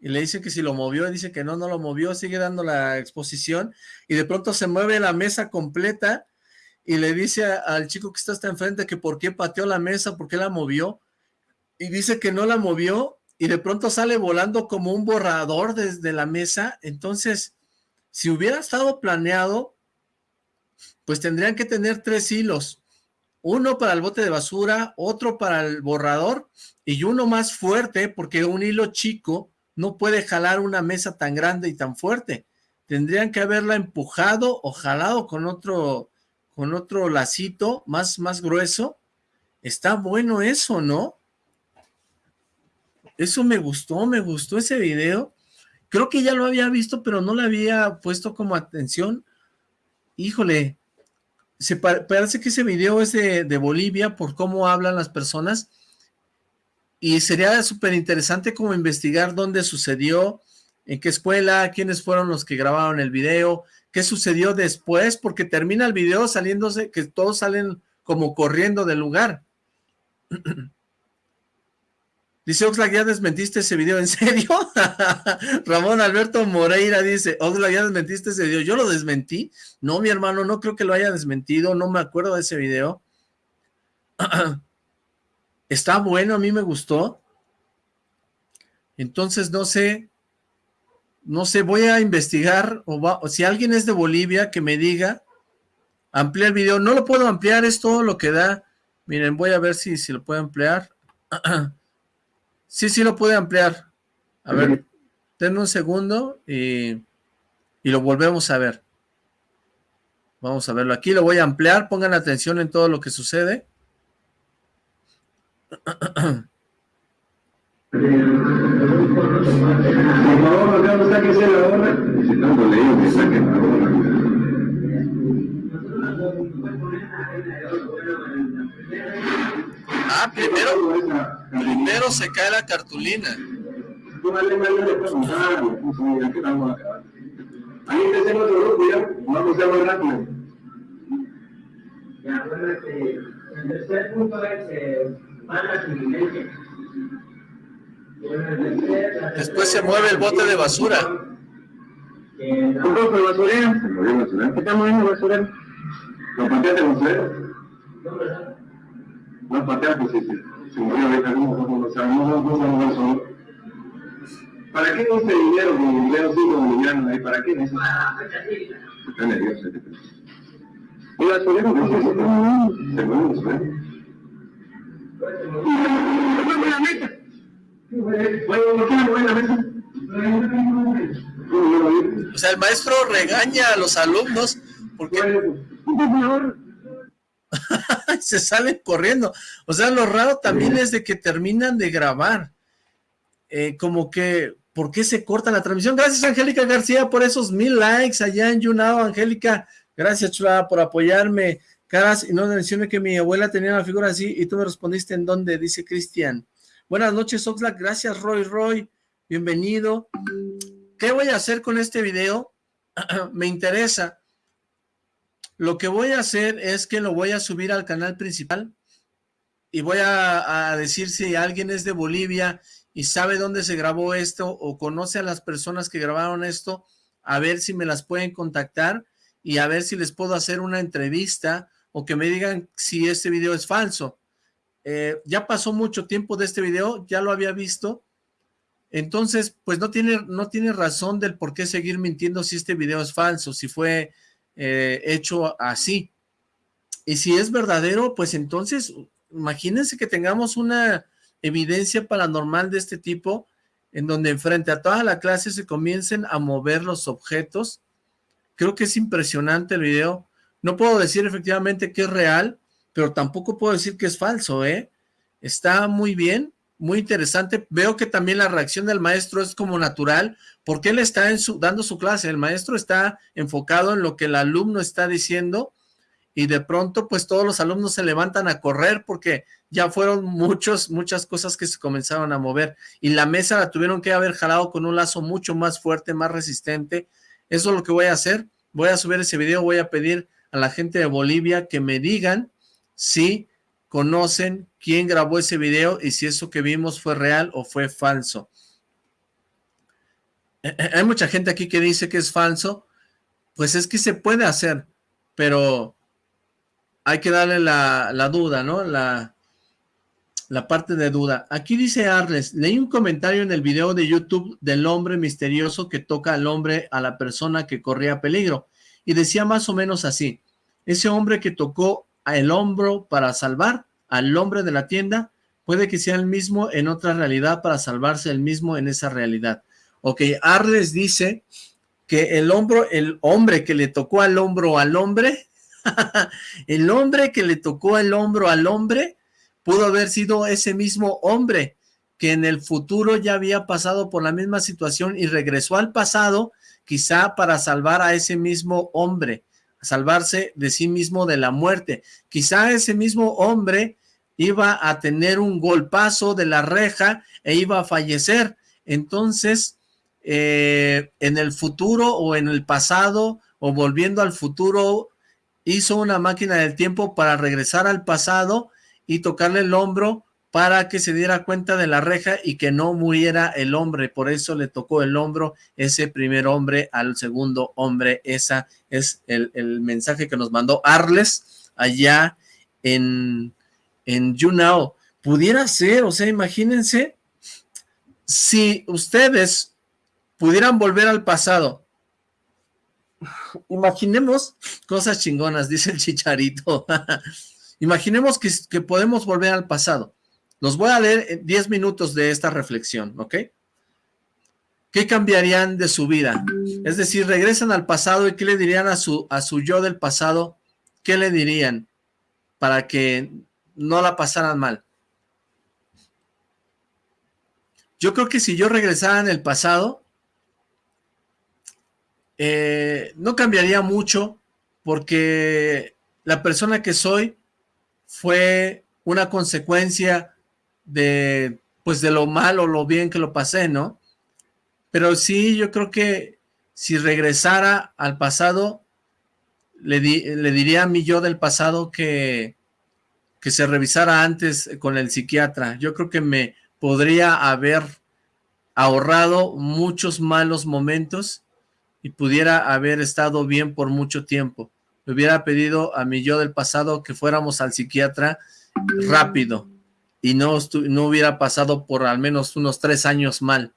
y le dice que si lo movió, dice que no, no lo movió, sigue dando la exposición, y de pronto se mueve la mesa completa, y le dice al chico que está hasta enfrente que por qué pateó la mesa, por qué la movió, y dice que no la movió, y de pronto sale volando como un borrador desde la mesa, entonces, si hubiera estado planeado, pues tendrían que tener tres hilos, uno para el bote de basura, otro para el borrador, y uno más fuerte, porque un hilo chico no puede jalar una mesa tan grande y tan fuerte. Tendrían que haberla empujado o jalado con otro, con otro lacito más, más grueso. Está bueno eso, ¿no? Eso me gustó, me gustó ese video. Creo que ya lo había visto, pero no le había puesto como atención. Híjole, se parece que ese video es de, de Bolivia por cómo hablan las personas y sería súper interesante como investigar dónde sucedió, en qué escuela, quiénes fueron los que grabaron el video, qué sucedió después, porque termina el video saliéndose, que todos salen como corriendo del lugar. Dice Oxlack, ¿ya desmentiste ese video? ¿En serio? Ramón Alberto Moreira dice, Oxlack, ¿ya desmentiste ese video? ¿Yo lo desmentí? No, mi hermano, no creo que lo haya desmentido, no me acuerdo de ese video. Está bueno, a mí me gustó. Entonces, no sé, no sé, voy a investigar, o, si alguien es de Bolivia, que me diga, amplía el video. No lo puedo ampliar, es todo lo que da. Miren, voy a ver si, si lo puedo ampliar. sí, sí lo puede ampliar. A ver, denme un segundo y, y lo volvemos a ver. Vamos a verlo. Aquí lo voy a ampliar, pongan atención en todo lo que sucede. Por favor, acá no la gorra. Necesitando leído que saquen la. Ah, primero, primero se cae la cartulina. Ahí empecé en otro grupo ya, vamos a rápido. Ya, el tercer punto es eh, Después se mueve el bote de basura. ¿Un poco de basurero? Se movió el basurero. ¿Qué está moviendo el basurero? ¿Lo pateaste el basurero? No, pateaste, sí, sí. Se movió ahorita, no, sea, no, no, no, no, ¿Para qué ese dinero con dinero sí boliviano ahí? ¿Para qué eso? Está nervioso. ¿El basurero? Se mueve el basurero. O sea, el maestro regaña a los alumnos porque se salen corriendo. O sea, lo raro también es de que terminan de grabar. Eh, como que, ¿por qué se corta la transmisión? Gracias, Angélica García, por esos mil likes allá en YouNow, Angélica. Gracias, chula, por apoyarme. Caras, y no mencioné que mi abuela tenía una figura así y tú me respondiste en dónde, dice Cristian. Buenas noches, Oxlack. Gracias, Roy Roy. Bienvenido. ¿Qué voy a hacer con este video? me interesa. lo que voy a hacer es que lo voy a subir al canal principal y voy a, a decir si alguien es de Bolivia y sabe dónde se grabó esto o conoce a las personas que grabaron esto, a ver si me las pueden contactar y a ver si les puedo hacer una entrevista o que me digan si este video es falso. Eh, ya pasó mucho tiempo de este video, ya lo había visto, entonces pues no tiene, no tiene razón del por qué seguir mintiendo si este video es falso, si fue eh, hecho así. Y si es verdadero, pues entonces imagínense que tengamos una evidencia paranormal de este tipo, en donde frente a toda la clase se comiencen a mover los objetos. Creo que es impresionante el video. No puedo decir efectivamente que es real, pero tampoco puedo decir que es falso, ¿eh? Está muy bien, muy interesante. Veo que también la reacción del maestro es como natural, porque él está en su, dando su clase. El maestro está enfocado en lo que el alumno está diciendo y de pronto pues todos los alumnos se levantan a correr porque ya fueron muchos, muchas cosas que se comenzaron a mover y la mesa la tuvieron que haber jalado con un lazo mucho más fuerte, más resistente. Eso es lo que voy a hacer. Voy a subir ese video, voy a pedir a la gente de Bolivia que me digan si conocen quién grabó ese video y si eso que vimos fue real o fue falso. Eh, eh, hay mucha gente aquí que dice que es falso, pues es que se puede hacer, pero hay que darle la, duda, ¿no? La, la parte de duda. Aquí dice Arles, leí un comentario en el video de YouTube del hombre misterioso que toca al hombre, a la persona que corría peligro, y decía más o menos así, ese hombre que tocó el hombro para salvar al hombre de la tienda, puede que sea el mismo en otra realidad para salvarse el mismo en esa realidad. Ok, Arles dice que el hombro, el hombre que le tocó al hombro al hombre, el hombre que le tocó el hombro al hombre pudo haber sido ese mismo hombre que en el futuro ya había pasado por la misma situación y regresó al pasado quizá para salvar a ese mismo hombre, salvarse de sí mismo de la muerte. Quizá ese mismo hombre iba a tener un golpazo de la reja e iba a fallecer. Entonces, eh, en el futuro o en el pasado o volviendo al futuro, hizo una máquina del tiempo para regresar al pasado y tocarle el hombro para que se diera cuenta de la reja y que no muriera el hombre, por eso le tocó el hombro ese primer hombre al segundo hombre, esa es el, mensaje que nos mandó Arles allá en, en YouNow, pudiera ser, o sea, imagínense, si ustedes pudieran volver al pasado imaginemos cosas chingonas, dice el chicharito. imaginemos que, podemos volver al pasado. Los voy a leer 10 minutos de esta reflexión, ¿ok? ¿Qué cambiarían de su vida? Es decir, regresan al pasado y ¿qué le dirían a su, a su yo del pasado? ¿Qué le dirían para que no la pasaran mal? Yo creo que si yo regresara en el pasado, eh, no cambiaría mucho porque la persona que soy fue una consecuencia de, pues de lo mal o lo bien que lo pasé, ¿no? Pero sí, yo creo que si regresara al pasado, le, le diría a mi yo del pasado que, que se revisara antes con el psiquiatra. Yo creo que me podría haber ahorrado muchos malos momentos y pudiera haber estado bien por mucho tiempo. Le hubiera pedido a mi yo del pasado que fuéramos al psiquiatra rápido y no, no hubiera pasado por al menos unos tres años mal.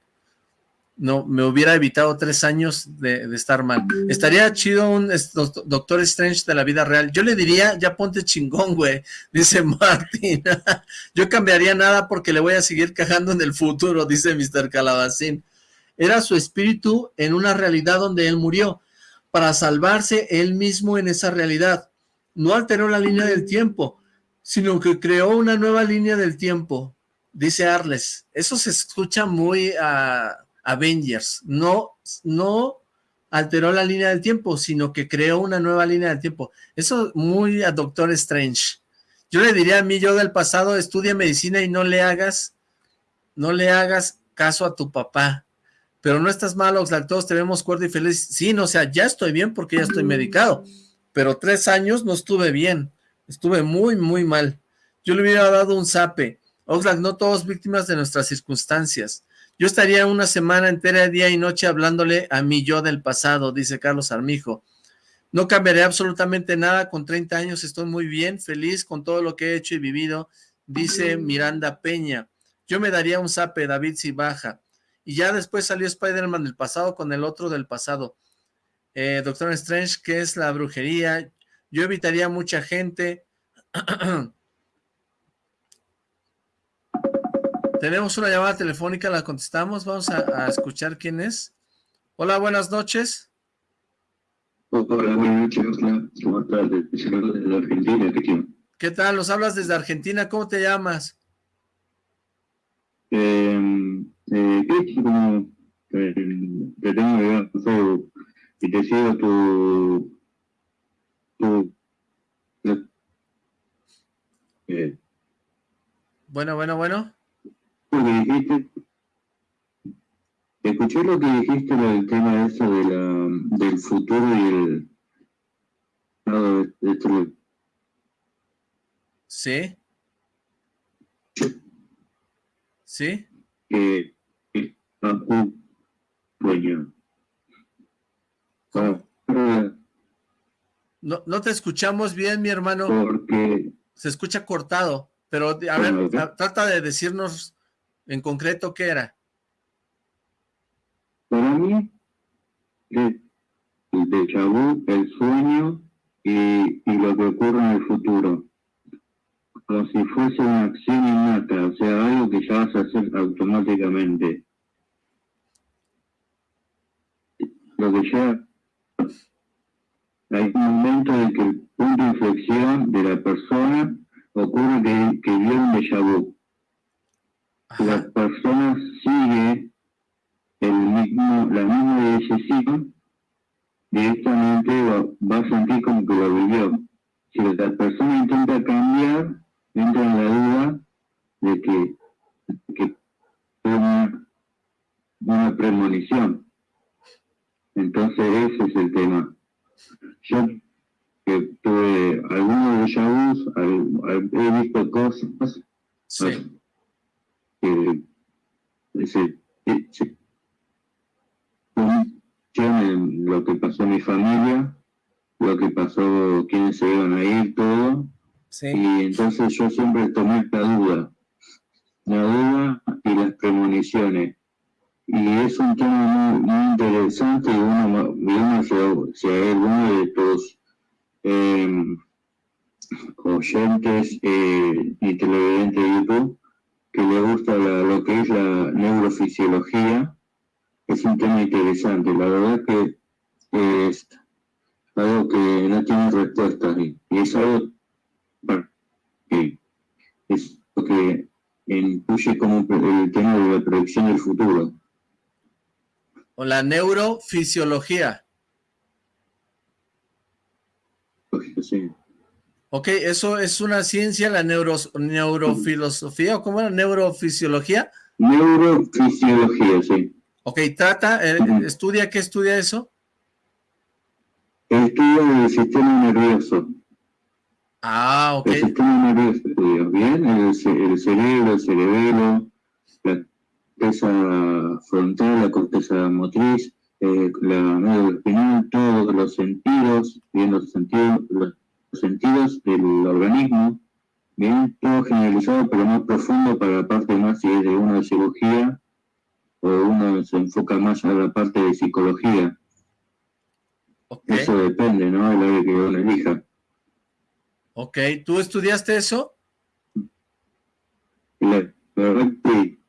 No, me hubiera evitado tres años de, estar mal. Estaría chido un Doctor Strange de la vida real. Yo le diría, ya ponte chingón, güey, dice Martín. Yo cambiaría nada porque le voy a seguir cajando en el futuro, dice Mr. Calabacín era su espíritu en una realidad donde él murió, para salvarse él mismo en esa realidad. No alteró la línea del tiempo, sino que creó una nueva línea del tiempo, dice Arles. Eso se escucha muy a Avengers. No, no alteró la línea del tiempo, sino que creó una nueva línea del tiempo. Eso muy a Doctor Strange. Yo le diría a mí, yo del pasado, estudia medicina y no le hagas, no le hagas caso a tu papá pero no estás mal, Oxlack, todos te vemos cuerdo y feliz. Sí, no, sea, ya estoy bien porque ya estoy medicado, pero tres años no estuve bien, estuve muy, muy mal. Yo le hubiera dado un zape. Oxlack, no todos víctimas de nuestras circunstancias. Yo estaría una semana entera, día y noche, hablándole a mi yo del pasado, dice Carlos Armijo. No cambiaré absolutamente nada, con 30 años estoy muy bien, feliz con todo lo que he hecho y vivido, dice Miranda Peña. Yo me daría un zape, David, si baja. Y ya después salió Spider-Man del pasado con el otro del pasado. Eh, Doctor Strange, ¿qué es la brujería? Yo evitaría mucha gente. Tenemos una llamada telefónica, la contestamos. Vamos a, escuchar quién es. Hola, buenas noches. Hola, buenas noches. ¿Cómo estás? Desde Argentina, ¿qué ¿Qué tal? Nos hablas desde Argentina. ¿Cómo te llamas? Eh, eh, como eh, te tengo y te sigo tu, tu eh, bueno, bueno, bueno dijiste, escuché lo que dijiste del tema eso de la, del futuro y el... No, esto, sí. Sí. Que es un sueño. No, no te escuchamos bien, mi hermano. Porque... Se escucha cortado, pero a ver, trata de decirnos en concreto, ¿qué era? Para mí, el déjà el sueño y, lo que ocurre en el futuro. Como si fuese una acción innata, o sea, algo que ya vas a hacer automáticamente. Lo que ya hay un momento en que el punto de inflexión de la persona ocurre que, que viene un déjà vu la persona sigue el mismo, la misma decisión, directamente va, a sentir como que lo vivió. Si la persona intenta cambiar, entra en la duda de que, que una, una premonición. Entonces ese es el tema. Yo que tuve algunos de vus, he visto cosas, sí eh, ese, ese, lo que pasó en mi familia, lo que pasó, quiénes se iban a ir, todo. Y entonces yo siempre tomé esta duda, la duda y las premoniciones. Y es un tema muy, interesante y uno, uno si, hay alguno de tus eh, oyentes eh, y televidentes de YouTube que le gusta lo que es la neurofisiología, es un tema interesante. La verdad que es algo que no tiene respuesta y, es algo que es lo que incluye como el tema de la predicción del futuro. O la neurofisiología. Sí. Ok, eso es una ciencia, la neuro, neurofilosofía, ¿o cómo era? ¿Neurofisiología? Neurofisiología, sí. Ok, trata, eh, estudia, ¿qué estudia eso? Estudia el sistema nervioso. Ah, ok. El sistema nervioso estudia, ¿bien? El, cerebro, el cerebelo, la corteza frontal, la corteza motriz, eh, la médula espinal, todos los sentidos, bien los sentidos, sentidos del organismo, bien, todo generalizado, pero más profundo para la parte más, si es de una de cirugía, o uno se enfoca más a la parte de psicología. Eso depende, ¿no? El área que uno elija. Ok, ¿tú estudiaste eso? La, verdad que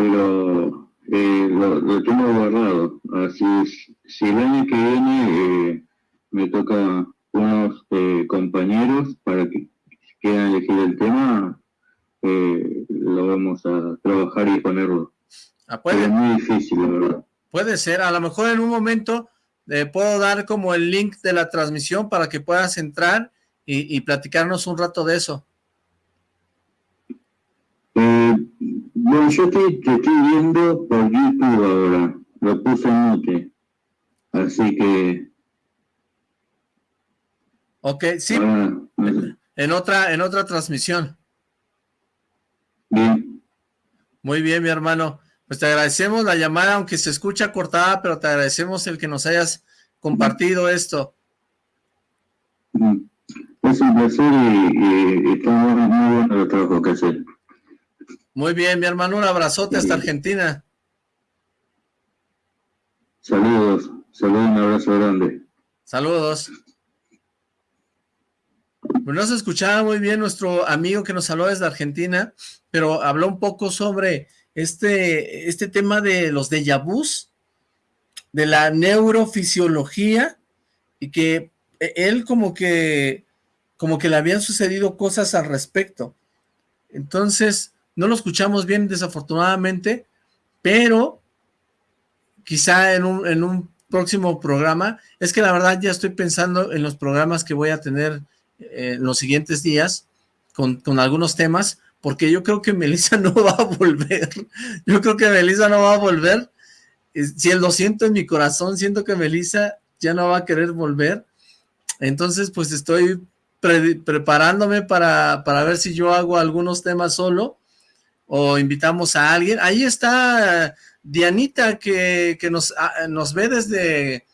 Pero eh, lo, tengo guardado. Así es. Si el año que viene eh, me toca unos eh, compañeros para que quieran elegir el tema, lo vamos a trabajar y ponerlo. Ah, puede, es muy difícil, la verdad. Puede ser. A lo mejor en un momento puedo dar como el link de la transmisión para que puedas entrar y, y platicarnos un rato de eso. Bueno, yo te, estoy viendo por YouTube ahora. lo puse en mute. Así que... Ok, sí. en otra, en otra transmisión. Bien. Muy bien, mi hermano. Pues te agradecemos la llamada, aunque se escucha cortada, pero te agradecemos el que nos hayas compartido esto. Mm. Es un placer y, está muy, bueno el trabajo que hacer. Muy bien, mi hermano, un abrazote hasta Argentina. Saludos, saludos, un abrazo grande. Saludos. Pues no se escuchaba muy bien nuestro amigo que nos habló desde Argentina, pero habló un poco sobre este, este tema de los déjà vus, de la neurofisiología, y que él como que, como que le habían sucedido cosas al respecto. Entonces, no lo escuchamos bien desafortunadamente, pero quizá en un, en un próximo programa, es que la verdad ya estoy pensando en los programas que voy a tener eh, en los siguientes días, con, con algunos temas, porque yo creo que Melissa no va a volver, yo creo que Melissa no va a volver, si lo siento en mi corazón, siento que Melissa ya no va a querer volver, entonces pues estoy preparándome para, para ver si yo hago algunos temas solo, o invitamos a alguien, ahí está Dianita que, que nos, ah, nos ve desde,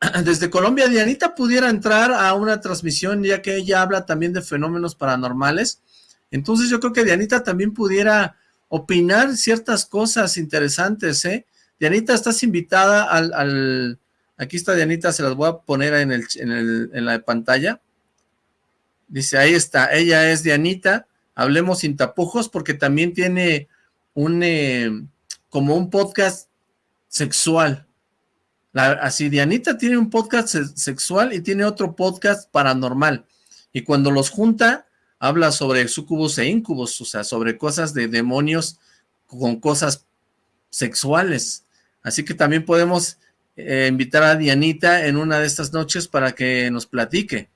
desde Colombia, Dianita pudiera entrar a una transmisión ya que ella habla también de fenómenos paranormales, entonces yo creo que Dianita también pudiera opinar ciertas cosas interesantes, ¿eh? Dianita, estás invitada al, aquí está Dianita, se las voy a poner en, el, en, el, en la pantalla. Dice, ahí está, ella es Dianita, hablemos sin tapujos, porque también tiene un, eh, como un podcast sexual. así, Dianita tiene un podcast sexual y tiene otro podcast paranormal. Y cuando los junta, habla sobre sucubos e incubos, o sea, sobre cosas de demonios con cosas sexuales. Así que también podemos eh, invitar a Dianita en una de estas noches para que nos platique.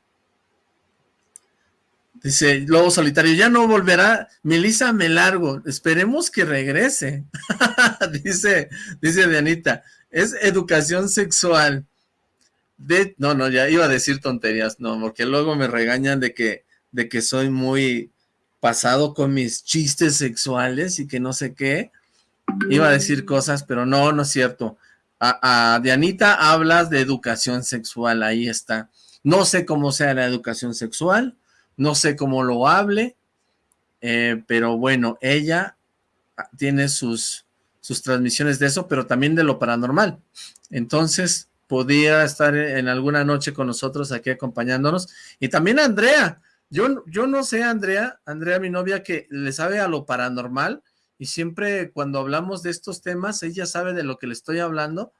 Dice Lobo Solitario, ya no volverá, Melissa me largo, esperemos que regrese. dice, dice Dianita, es educación sexual. De, no, no, ya iba a decir tonterías, no, porque luego me regañan de que de que soy muy pasado con mis chistes sexuales y que no sé qué. Iba a decir cosas, pero no, no es cierto. A, Dianita hablas de educación sexual, ahí está. No sé cómo sea la educación sexual, no sé cómo lo hable, eh, pero bueno, ella tiene sus, sus transmisiones de eso, pero también de lo paranormal. Entonces, podía estar en alguna noche con nosotros aquí acompañándonos. Y también Andrea, yo, yo no sé, Andrea, Andrea, mi novia, que le sabe a lo paranormal y siempre cuando hablamos de estos temas, ella sabe de lo que le estoy hablando,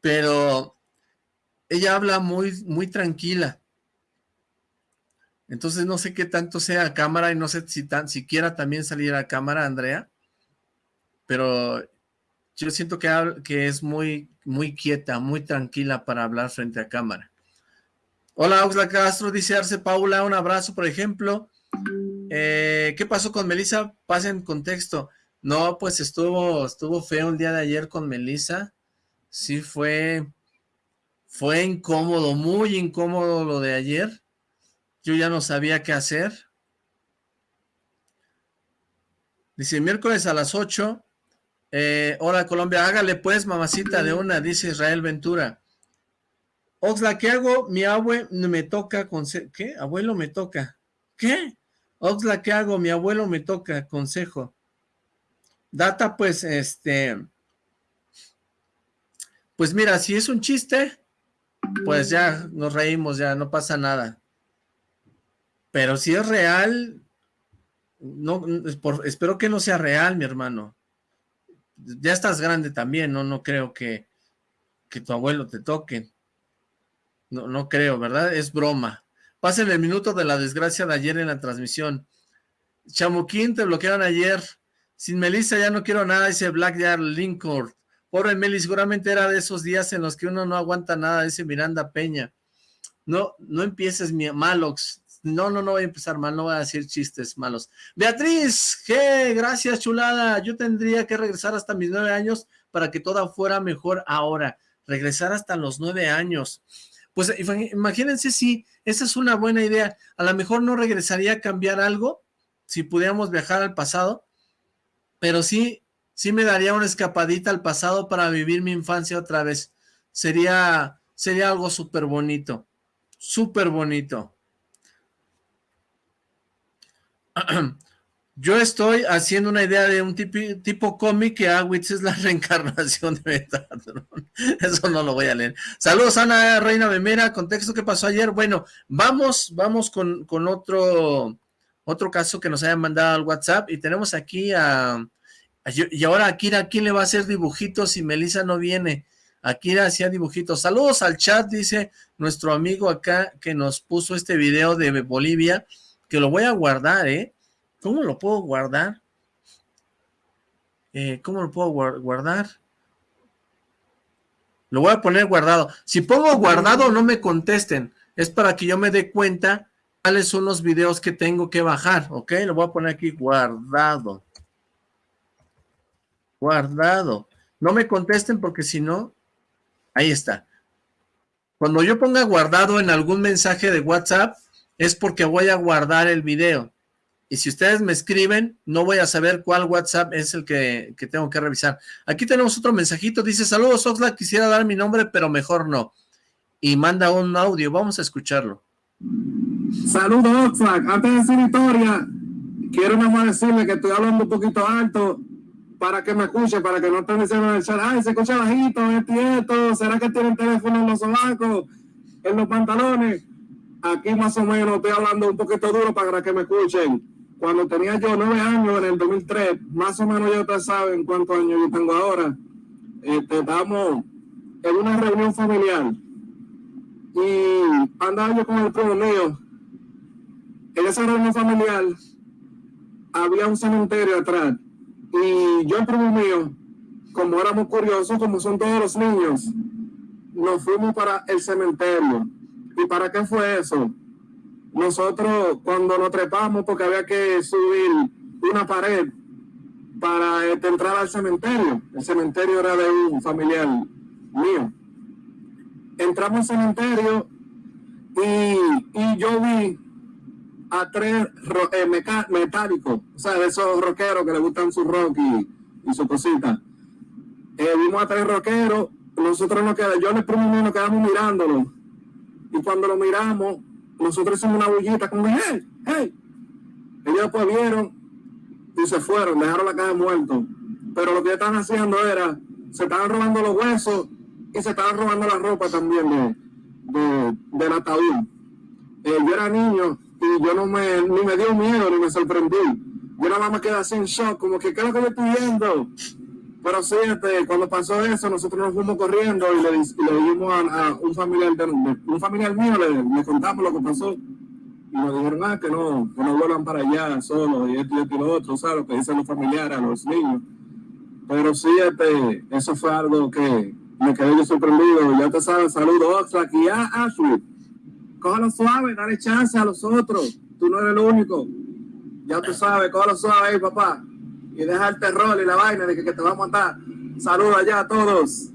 pero ella habla muy, muy tranquila. Entonces no sé qué tanto sea cámara y no sé si tan siquiera también salir a cámara, Andrea, pero yo siento que, que es muy, muy quieta, muy tranquila para hablar frente a cámara. Hola, Oxla Castro, dice Arce Paula, un abrazo, por ejemplo. Eh, ¿Qué pasó con Melissa? Pasen contexto. No, pues estuvo, estuvo feo el día de ayer con Melissa. Sí fue, fue incómodo, muy incómodo lo de ayer. Yo ya no sabía qué hacer. Dice, miércoles a las 8. Eh, hola, Colombia, hágale pues, mamacita de una, dice Israel Ventura. Oxla, ¿qué hago? Mi abuelo me toca, ¿qué? Abuelo me toca. ¿Qué? Oxla, ¿qué hago? Mi abuelo me toca, consejo. Data, pues, este, pues mira, si es un chiste, pues ya nos reímos, ya no pasa nada. Pero si es real, no, espero que no sea real, mi hermano. Ya estás grande también, ¿no? No creo que, que tu abuelo te toque. No, no creo, ¿verdad? Es broma. Pasen el minuto de la desgracia de ayer en la transmisión. Chamuquín, te bloquearon ayer. Sin Melissa ya no quiero nada, dice Black Yard Lincoln. Pobre Meli, seguramente era de esos días en los que uno no aguanta nada, dice Miranda Peña. No, no empieces mi Malox. No, no, no voy a empezar mal, no voy a decir chistes malos. Beatriz, ¿qué? Gracias, chulada. Yo tendría que regresar hasta mis nueve años para que todo fuera mejor ahora, regresar hasta los nueve años. Pues imagínense si esa es una buena idea, a lo mejor no regresaría a cambiar algo, si pudiéramos viajar al pasado, pero sí, sí me daría una escapadita al pasado para vivir mi infancia otra vez. Sería, sería algo súper bonito, súper bonito. Yo estoy haciendo una idea de un tipo, cómic que Awitz es la reencarnación de Metatron. Eso no lo voy a leer. Saludos, Ana Reina Memera. Contexto, ¿qué pasó ayer? Bueno, vamos, vamos con, con otro, otro caso que nos hayan mandado al WhatsApp. Y tenemos aquí a... y ahora Akira, ¿quién le va a hacer dibujitos si Melissa no viene? Akira hacía dibujitos. Saludos al chat, dice nuestro amigo acá que nos puso este video de Bolivia, que lo voy a guardar, ¿eh? ¿Cómo lo puedo guardar? Eh, ¿Cómo lo puedo guardar? Lo voy a poner guardado. Si pongo guardado, no me contesten. Es para que yo me dé cuenta cuáles son los videos que tengo que bajar, ¿ok? Lo voy a poner aquí guardado. Guardado. No me contesten porque si no, ahí está. Cuando yo ponga guardado en algún mensaje de WhatsApp, es porque voy a guardar el video. Y si ustedes me escriben, no voy a saber cuál WhatsApp es el que, tengo que revisar. Aquí tenemos otro mensajito, dice, saludos Oxlack, quisiera dar mi nombre, pero mejor no. Y manda un audio, vamos a escucharlo. Saludos Oxlack, antes de decir historia, quiero nada decirle que estoy hablando un poquito alto para que me escuche, para que no estén diciendo en el chat, ay, se escucha bajito, es cierto, ¿será que tienen teléfono en los sobacos, en los pantalones? Aquí más o menos estoy hablando un poquito duro para que me escuchen cuando tenía yo nueve años, en el 2003, más o menos ya ustedes saben cuántos años yo tengo ahora, este, estamos en una reunión familiar y andaba yo con el primo mío. En esa reunión familiar había un cementerio atrás y yo el primo mío, como éramos curiosos, como son todos los niños, nos fuimos para el cementerio. ¿Y para qué fue eso? nosotros cuando nos trepamos, porque había que subir una pared para este, entrar al cementerio, el cementerio era de un familiar mío. Entramos al cementerio y, yo vi a tres eh, metálicos, o sea, de esos rockeros que le gustan su rock y, su cosita. Eh, vimos a tres rockeros, nosotros nos quedamos, yo en el primer nos quedamos mirándolo. Y cuando lo miramos, nosotros hicimos una bullita como, hey, hey. Ellos después vieron y se fueron, dejaron la caja muerto. Pero lo que estaban haciendo era, se estaban robando los huesos y se estaban robando la ropa también de, de, del ataúd. Eh, yo era niño y yo no me, ni me dio miedo ni me sorprendí. Yo nada más me quedé así en shock, como que, ¿qué es lo que yo estoy viendo? Pero sí, este, cuando pasó eso, nosotros nos fuimos corriendo y le, dijimos a, un familiar un familiar mío, le, contamos lo que pasó. Y nos dijeron, ah, que no, que no vuelan para allá solos y esto y esto y lo otro, ¿sabes? Lo que dicen los familiares, a los niños. Pero sí, este, eso fue algo que me quedé yo sorprendido. Ya te sabes, saludos, Oxlack y a Ashley. Cójalo suave, dale chance a los otros. Tú no eres el único. Ya tú sabes, cójalo suave ahí, papá y deja el terror y la vaina de que, te va a matar. Saludos allá a todos.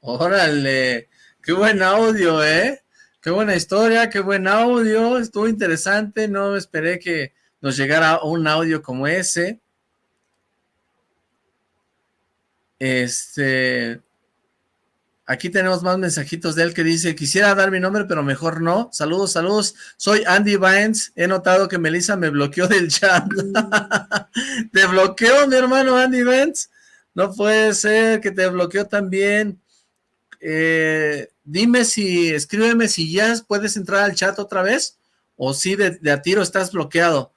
Órale, qué buen audio, ¿eh? Qué buena historia, qué buen audio, estuvo interesante, no esperé que nos llegara un audio como ese. Este, Aquí tenemos más mensajitos de él que dice, quisiera dar mi nombre, pero mejor no. Saludos, saludos. Soy Andy Vines. He notado que Melissa me bloqueó del chat. ¿Te bloqueó, mi hermano Andy Vines? No puede ser que te bloqueó también. Eh, dime si, escríbeme si ya puedes entrar al chat otra vez o si de, a tiro estás bloqueado.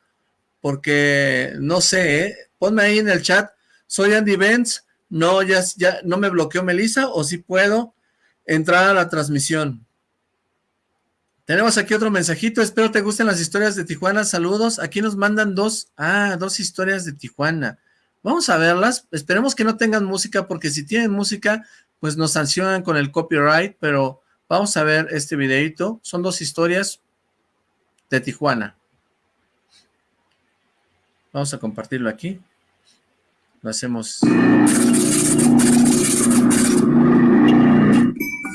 Porque no sé, ¿eh? ponme ahí en el chat. Soy Andy Vance no, ya, ya no me bloqueó Melissa o si puedo entrar a la transmisión. Tenemos aquí otro mensajito, espero te gusten las historias de Tijuana, saludos. Aquí nos mandan dos, ah, dos historias de Tijuana. Vamos a verlas, esperemos que no tengan música, porque si tienen música, pues nos sancionan con el copyright, pero vamos a ver este videito. Son dos historias de Tijuana. Vamos a compartirlo aquí. Lo hacemos.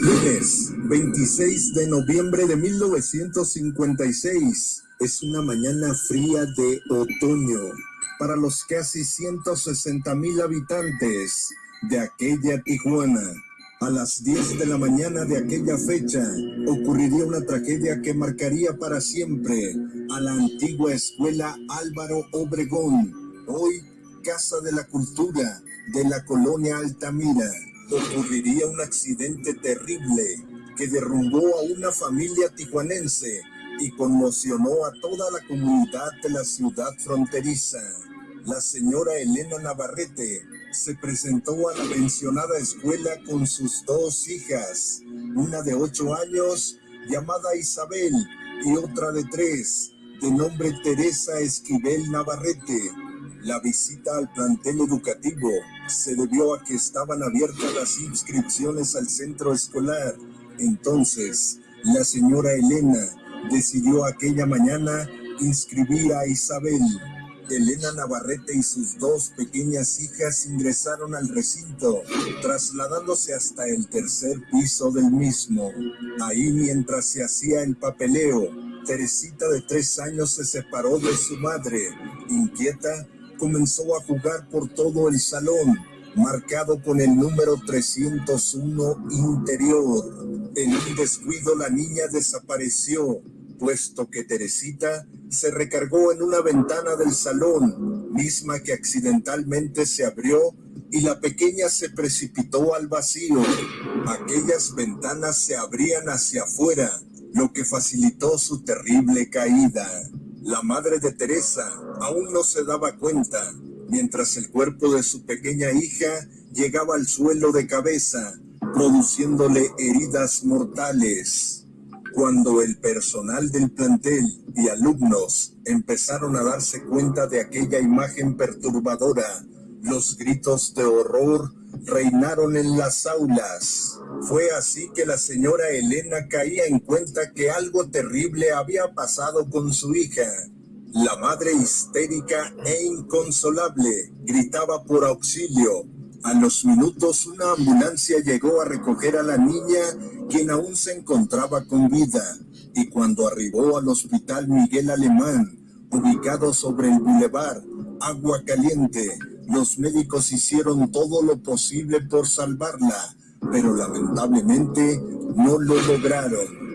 Lunes, 26 de noviembre de 1956. Es una mañana fría de otoño para los casi 160 mil habitantes de aquella Tijuana. A las 10 de la mañana de aquella fecha ocurriría una tragedia que marcaría para siempre a la antigua escuela Álvaro Obregón, hoy Casa de la Cultura de la colonia Altamira. Ocurriría un accidente terrible que derrumbó a una familia tijuanense y conmocionó a toda la comunidad de la ciudad fronteriza. La señora Elena Navarrete se presentó a la mencionada escuela con sus dos hijas, una de ocho años llamada Isabel y otra de tres, de nombre Teresa Esquivel Navarrete. La visita al plantel educativo se debió a que estaban abiertas las inscripciones al centro escolar. Entonces, la señora Elena decidió aquella mañana inscribir a Isabel. Elena Navarrete y sus dos pequeñas hijas ingresaron al recinto, trasladándose hasta el tercer piso del mismo. Ahí mientras se hacía el papeleo, Teresita de tres años se separó de su madre. Inquieta, comenzó a jugar por todo el salón, marcado con el número 301 interior. En un descuido la niña desapareció, puesto que Teresita se recargó en una ventana del salón, misma que accidentalmente se abrió y la pequeña se precipitó al vacío. Aquellas ventanas se abrían hacia afuera, lo que facilitó su terrible caída. La madre de Teresa aún no se daba cuenta, mientras el cuerpo de su pequeña hija llegaba al suelo de cabeza, produciéndole heridas mortales. Cuando el personal del plantel y alumnos empezaron a darse cuenta de aquella imagen perturbadora, los gritos de horror reinaron en las aulas. Fue así que la señora Elena caía en cuenta que algo terrible había pasado con su hija. La madre histérica e inconsolable gritaba por auxilio. A los minutos una ambulancia llegó a recoger a la niña, quien aún se encontraba con vida, y cuando arribó al hospital Miguel Alemán, ubicado sobre el bulevar Agua Caliente, los médicos hicieron todo lo posible por salvarla, pero lamentablemente no lo lograron.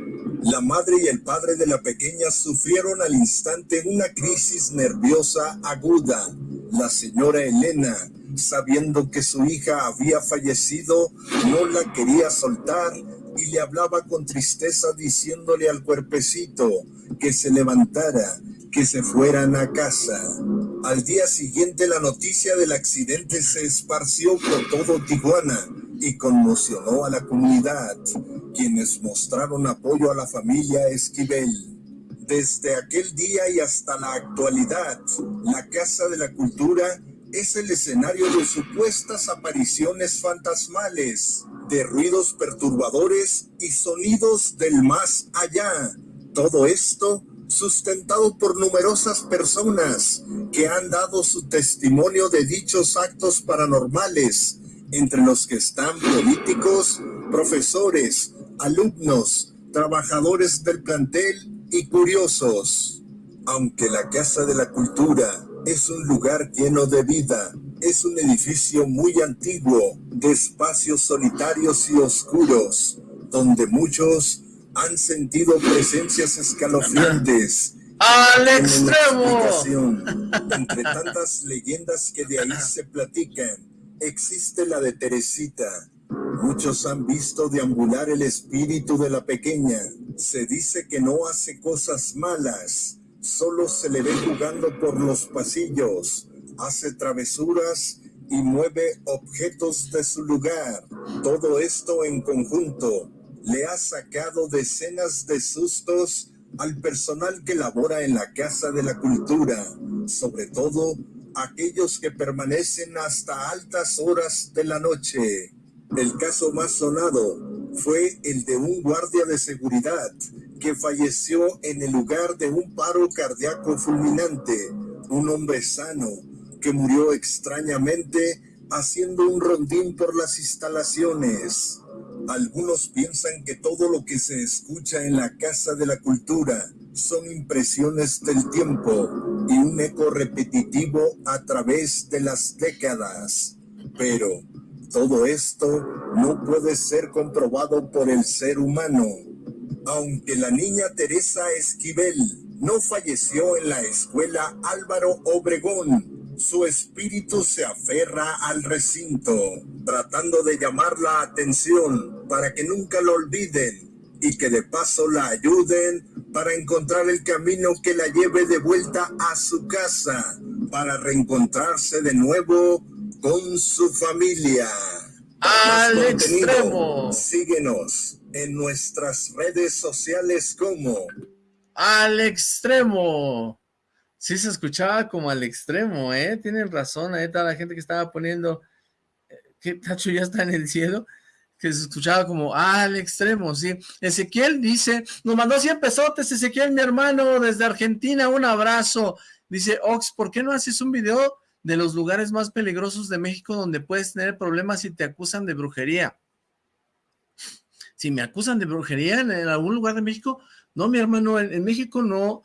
La madre y el padre de la pequeña sufrieron al instante una crisis nerviosa aguda. La señora Elena, sabiendo que su hija había fallecido, no la quería soltar y le hablaba con tristeza diciéndole al cuerpecito que se levantara, que se fueran a casa. Al día siguiente la noticia del accidente se esparció por todo Tijuana y conmocionó a la comunidad, quienes mostraron apoyo a la familia Esquivel. Desde aquel día y hasta la actualidad, la Casa de la Cultura es el escenario de supuestas apariciones fantasmales, de ruidos perturbadores y sonidos del más allá. Todo esto sustentado por numerosas personas que han dado su testimonio de dichos actos paranormales, entre los que están políticos, profesores, alumnos, trabajadores del plantel y curiosos. Aunque la Casa de la Cultura es un lugar lleno de vida, es un edificio muy antiguo, de espacios solitarios y oscuros, donde muchos han sentido presencias escalofriantes. ¡Al extremo! Entre tantas leyendas que de ahí se platican, existe la de Teresita. Muchos han visto deambular el espíritu de la pequeña. Se dice que no hace cosas malas, solo se le ve jugando por los pasillos, hace travesuras y mueve objetos de su lugar. Todo esto en conjunto le ha sacado decenas de sustos al personal que labora en la Casa de la Cultura, sobre todo aquellos que permanecen hasta altas horas de la noche. El caso más sonado fue el de un guardia de seguridad que falleció en el lugar de un paro cardíaco fulminante, un hombre sano que murió extrañamente haciendo un rondín por las instalaciones. Algunos piensan que todo lo que se escucha en la Casa de la Cultura son impresiones del tiempo y un eco repetitivo a través de las décadas. Pero todo esto no puede ser comprobado por el ser humano. Aunque la niña Teresa Esquivel no falleció en la escuela Álvaro Obregón, su espíritu se aferra al recinto, tratando de llamar la atención para que nunca lo olviden y que de paso la ayuden para encontrar el camino que la lleve de vuelta a su casa, para reencontrarse de nuevo con su familia. Al extremo. Síguenos en nuestras redes sociales como Al extremo. Sí se escuchaba como al extremo, ¿eh? Tienen razón, ahí está la gente que estaba poniendo eh, que Tacho ya está en el cielo que se escuchaba como al extremo, sí. Ezequiel dice, nos mandó 100 pesotes, Ezequiel, mi hermano, desde Argentina, un abrazo. Dice, Ox, ¿por qué no haces un video de los lugares más peligrosos de México donde puedes tener problemas si te acusan de brujería? Si me acusan de brujería en, algún lugar de México, no, mi hermano, en, en, México no,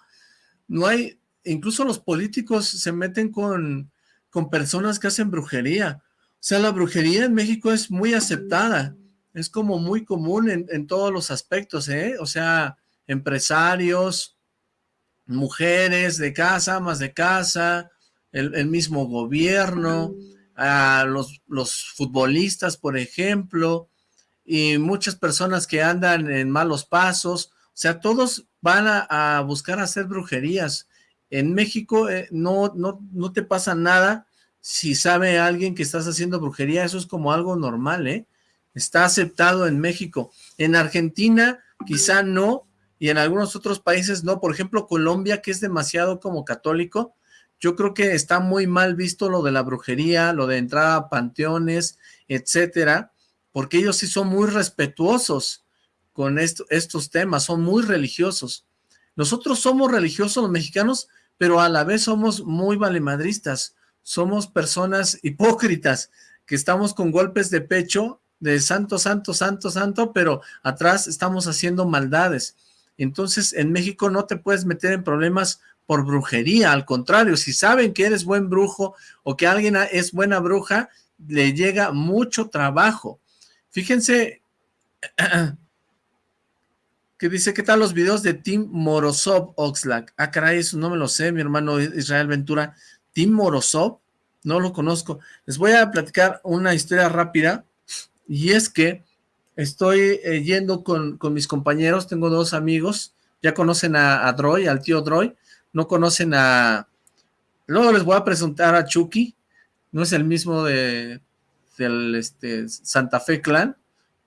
no hay, incluso los políticos se meten con, con personas que hacen brujería. O sea, la brujería en México es muy aceptada es como muy común en, todos los aspectos, ¿eh? O sea, empresarios, mujeres de casa, más de casa, el, mismo gobierno, a los, los, futbolistas, por ejemplo, y muchas personas que andan en malos pasos, o sea, todos van a, buscar hacer brujerías. En México eh, no, no, no te pasa nada si sabe alguien que estás haciendo brujería, eso es como algo normal, ¿eh? está aceptado en México. En Argentina quizá no, y en algunos otros países no. Por ejemplo, Colombia, que es demasiado como católico, yo creo que está muy mal visto lo de la brujería, lo de entrar a panteones, etcétera, porque ellos sí son muy respetuosos con estos temas, son muy religiosos. Nosotros somos religiosos los mexicanos, pero a la vez somos muy valemadristas, somos personas hipócritas, que estamos con golpes de pecho de santo, santo, santo, santo, pero atrás estamos haciendo maldades. Entonces, en México no te puedes meter en problemas por brujería, al contrario, si saben que eres buen brujo o que alguien es buena bruja, le llega mucho trabajo. Fíjense que dice, ¿qué tal los videos de Tim Morozov Oxlack? Ah, caray, eso no me lo sé, mi hermano Israel Ventura. Tim Morozov, no lo conozco. Les voy a platicar una historia rápida y es que estoy eh, yendo con, mis compañeros, tengo dos amigos, ya conocen a, Droy, al tío Droy, no conocen a... Luego les voy a presentar a Chucky, no es el mismo de del este, Santa Fe Clan,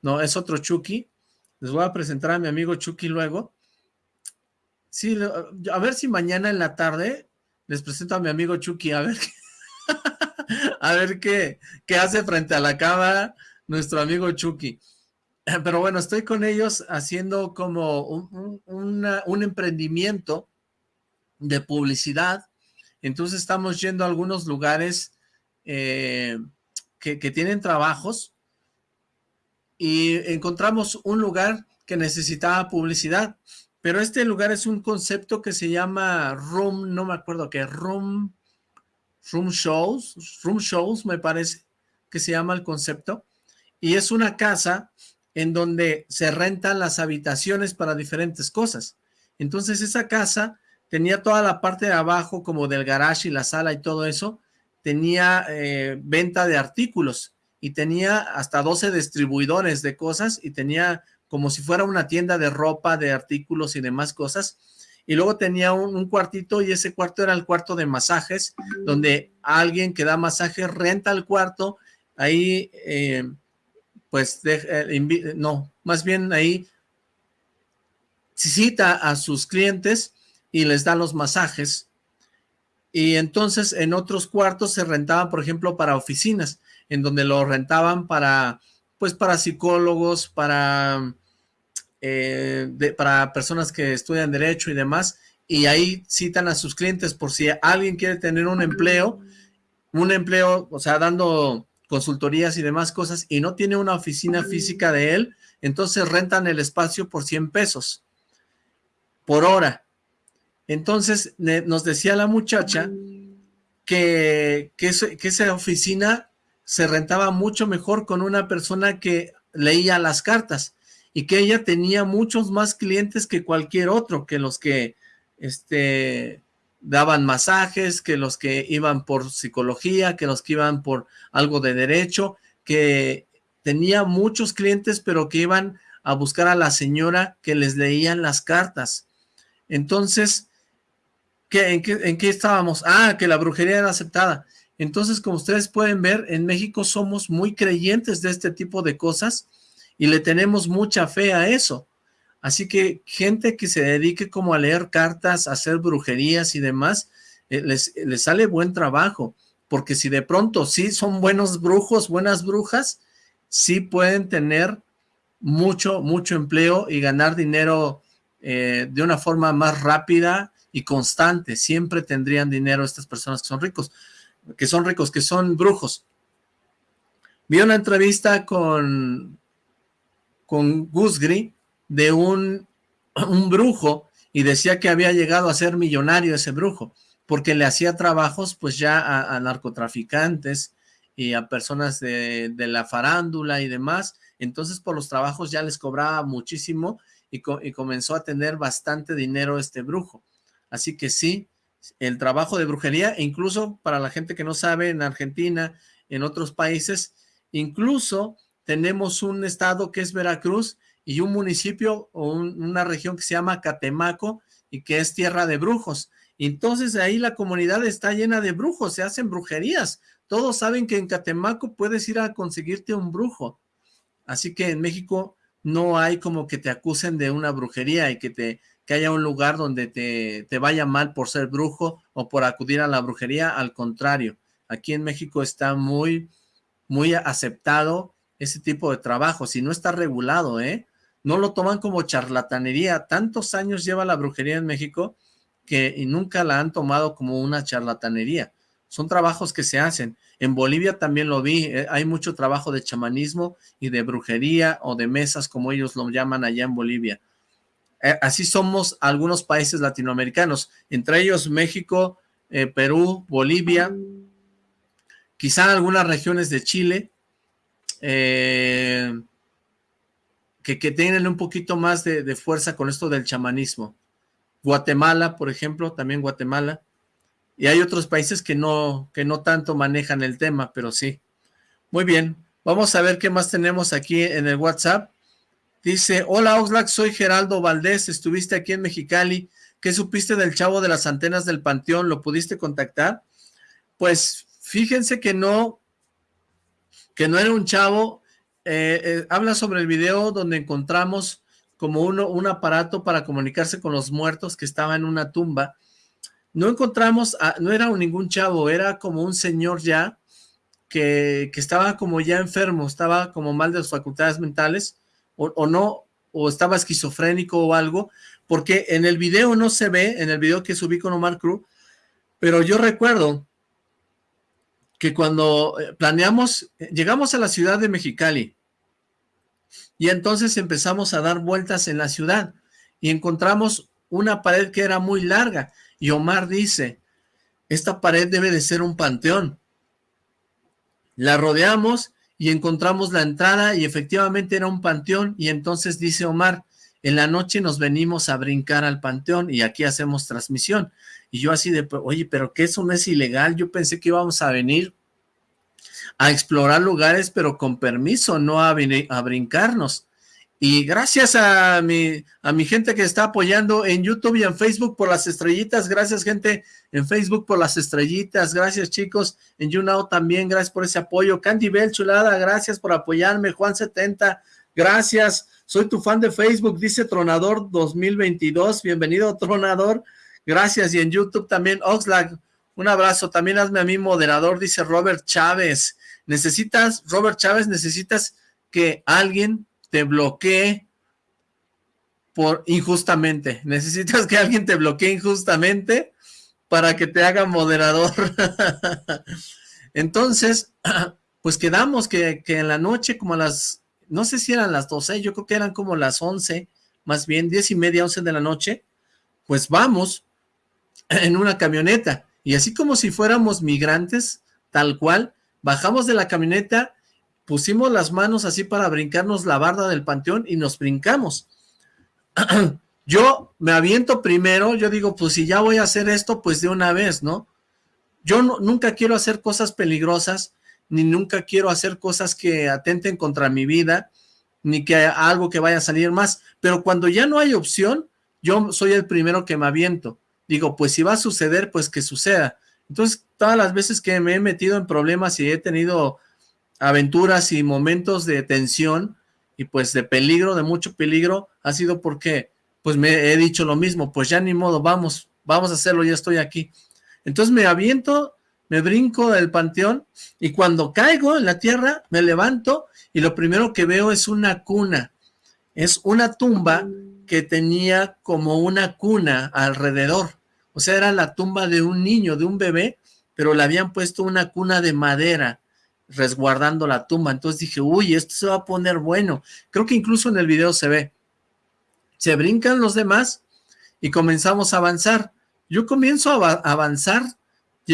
no, es otro Chucky. Les voy a presentar a mi amigo Chucky luego. Sí, a ver si mañana en la tarde les presento a mi amigo Chucky, a ver qué, a ver qué, qué hace frente a la cámara, nuestro amigo Chucky. Pero bueno, estoy con ellos haciendo como un, emprendimiento de publicidad. Entonces estamos yendo a algunos lugares eh, que, que tienen trabajos y encontramos un lugar que necesitaba publicidad. Pero este lugar es un concepto que se llama Room, no me acuerdo qué, Room, Room Shows, Room Shows me parece que se llama el concepto y es una casa en donde se rentan las habitaciones para diferentes cosas. Entonces esa casa tenía toda la parte de abajo como del garage y la sala y todo eso, tenía eh, venta de artículos y tenía hasta 12 distribuidores de cosas y tenía como si fuera una tienda de ropa, de artículos y demás cosas. Y luego tenía un, cuartito y ese cuarto era el cuarto de masajes, donde alguien que da masajes renta el cuarto, ahí eh, pues eh, no, más bien ahí cita a sus clientes y les da los masajes. Y entonces en otros cuartos se rentaban, por ejemplo, para oficinas, en donde lo rentaban para, pues para psicólogos, para, eh, para personas que estudian derecho y demás, y ahí citan a sus clientes por si alguien quiere tener un empleo un empleo, o sea, dando consultorías y demás cosas, y no tiene una oficina física de él, entonces rentan el espacio por 100 pesos por hora. Entonces nos decía la muchacha que, que, que esa oficina se rentaba mucho mejor con una persona que leía las cartas y que ella tenía muchos más clientes que cualquier otro, que los que este, daban masajes, que los que iban por psicología, que los que iban por algo de derecho, que tenía muchos clientes, pero que iban a buscar a la señora que les leían las cartas. Entonces, ¿qué, en, qué, ¿en qué estábamos? Ah, que la brujería era aceptada. Entonces, como ustedes pueden ver, en México somos muy creyentes de este tipo de cosas y le tenemos mucha fe a eso. Así que gente que se dedique como a leer cartas, a hacer brujerías y demás, eh, les, les, sale buen trabajo, porque si de pronto sí son buenos brujos, buenas brujas, sí pueden tener mucho, mucho empleo y ganar dinero eh, de una forma más rápida y constante. Siempre tendrían dinero estas personas que son ricos que son ricos, que son brujos. Vi una entrevista con, con Gusgri de un, un brujo y decía que había llegado a ser millonario ese brujo, porque le hacía trabajos pues ya a, narcotraficantes y a personas de, de, la farándula y demás, entonces por los trabajos ya les cobraba muchísimo y, y comenzó a tener bastante dinero este brujo. Así que sí, el trabajo de brujería, e incluso para la gente que no sabe, en Argentina, en otros países, incluso tenemos un estado que es Veracruz y un municipio o una región que se llama Catemaco y que es tierra de brujos. Entonces ahí la comunidad está llena de brujos, se hacen brujerías. Todos saben que en Catemaco puedes ir a conseguirte un brujo. Así que en México no hay como que te acusen de una brujería y que te que haya un lugar donde te, te, vaya mal por ser brujo o por acudir a la brujería, al contrario, aquí en México está muy, muy aceptado ese tipo de trabajo, si no está regulado, ¿eh? No lo toman como charlatanería, tantos años lleva la brujería en México que y nunca la han tomado como una charlatanería, son trabajos que se hacen, en Bolivia también lo vi, eh, hay mucho trabajo de chamanismo y de brujería o de mesas como ellos lo llaman allá en Bolivia, eh, así somos algunos países latinoamericanos, entre ellos México, eh, Perú, Bolivia, quizá algunas regiones de Chile, eh, que, que, tienen un poquito más de, de, fuerza con esto del chamanismo. Guatemala, por ejemplo, también Guatemala. Y hay otros países que no, que no tanto manejan el tema, pero sí. Muy bien, vamos a ver qué más tenemos aquí en el WhatsApp. Dice, hola Oxlack, soy Geraldo Valdés, estuviste aquí en Mexicali, ¿qué supiste del chavo de las antenas del Panteón? ¿Lo pudiste contactar? Pues fíjense que no, que no era un chavo, eh, eh, habla sobre el video donde encontramos como uno, un aparato para comunicarse con los muertos que estaba en una tumba. No encontramos, a, no era ningún chavo, era como un señor ya, que, que estaba como ya enfermo, estaba como mal de sus facultades mentales, o, no, o estaba esquizofrénico o algo, porque en el video no se ve, en el video que subí con Omar Cruz, pero yo recuerdo que cuando eh, planeamos, eh, llegamos a la ciudad de Mexicali, y entonces empezamos a dar vueltas en la ciudad, y encontramos una pared que era muy larga, y Omar dice, esta pared debe de ser un panteón. La rodeamos, y encontramos la entrada y efectivamente era un panteón y entonces dice Omar, en la noche nos venimos a brincar al panteón y aquí hacemos transmisión. Y yo así de, oye, pero que eso no es ilegal, yo pensé que íbamos a venir a explorar lugares, pero con permiso, no a, a brincarnos. Y gracias a mi, a mi gente que está apoyando en YouTube y en Facebook por las estrellitas. Gracias, gente, en Facebook por las estrellitas. Gracias, chicos. En YouNow también, gracias por ese apoyo. Candy Bell, chulada, gracias por apoyarme. Juan70, gracias. Soy tu fan de Facebook, dice Tronador 2022. Bienvenido, Tronador. Gracias. Y en YouTube también, Oxlack, un abrazo. También hazme a mí moderador, dice Robert Chávez. Necesitas, Robert Chávez, necesitas que alguien te bloquee por injustamente. Necesitas que alguien te bloquee injustamente para que te haga moderador. Entonces, pues quedamos que, que en la noche como a las, no sé si eran las 12, yo creo que eran como las 11, más bien 10 y media, 11 de la noche, pues vamos en una camioneta. Y así como si fuéramos migrantes, tal cual, bajamos de la camioneta, pusimos las manos así para brincarnos la barda del panteón y nos brincamos. yo me aviento primero, yo digo, pues si ya voy a hacer esto, pues de una vez, ¿no? Yo nunca quiero hacer cosas peligrosas, ni nunca quiero hacer cosas que atenten contra mi vida, ni que algo que vaya a salir más, pero cuando ya no hay opción, yo soy el primero que me aviento. Digo, pues si va a suceder, pues que suceda. Entonces, todas las veces que me he metido en problemas y he tenido aventuras y momentos de tensión y pues de peligro, de mucho peligro, ha sido porque pues me he dicho lo mismo, pues ya ni modo, vamos, vamos a hacerlo, ya estoy aquí. Entonces me aviento, me brinco del panteón y cuando caigo en la tierra me levanto y lo primero que veo es una cuna, es una tumba que tenía como una cuna alrededor, o sea, era la tumba de un niño, de un bebé, pero le habían puesto una cuna de madera resguardando la tumba, entonces dije, uy, esto se va a poner bueno, creo que incluso en el video se ve, se brincan los demás y comenzamos a avanzar, yo comienzo a avanzar,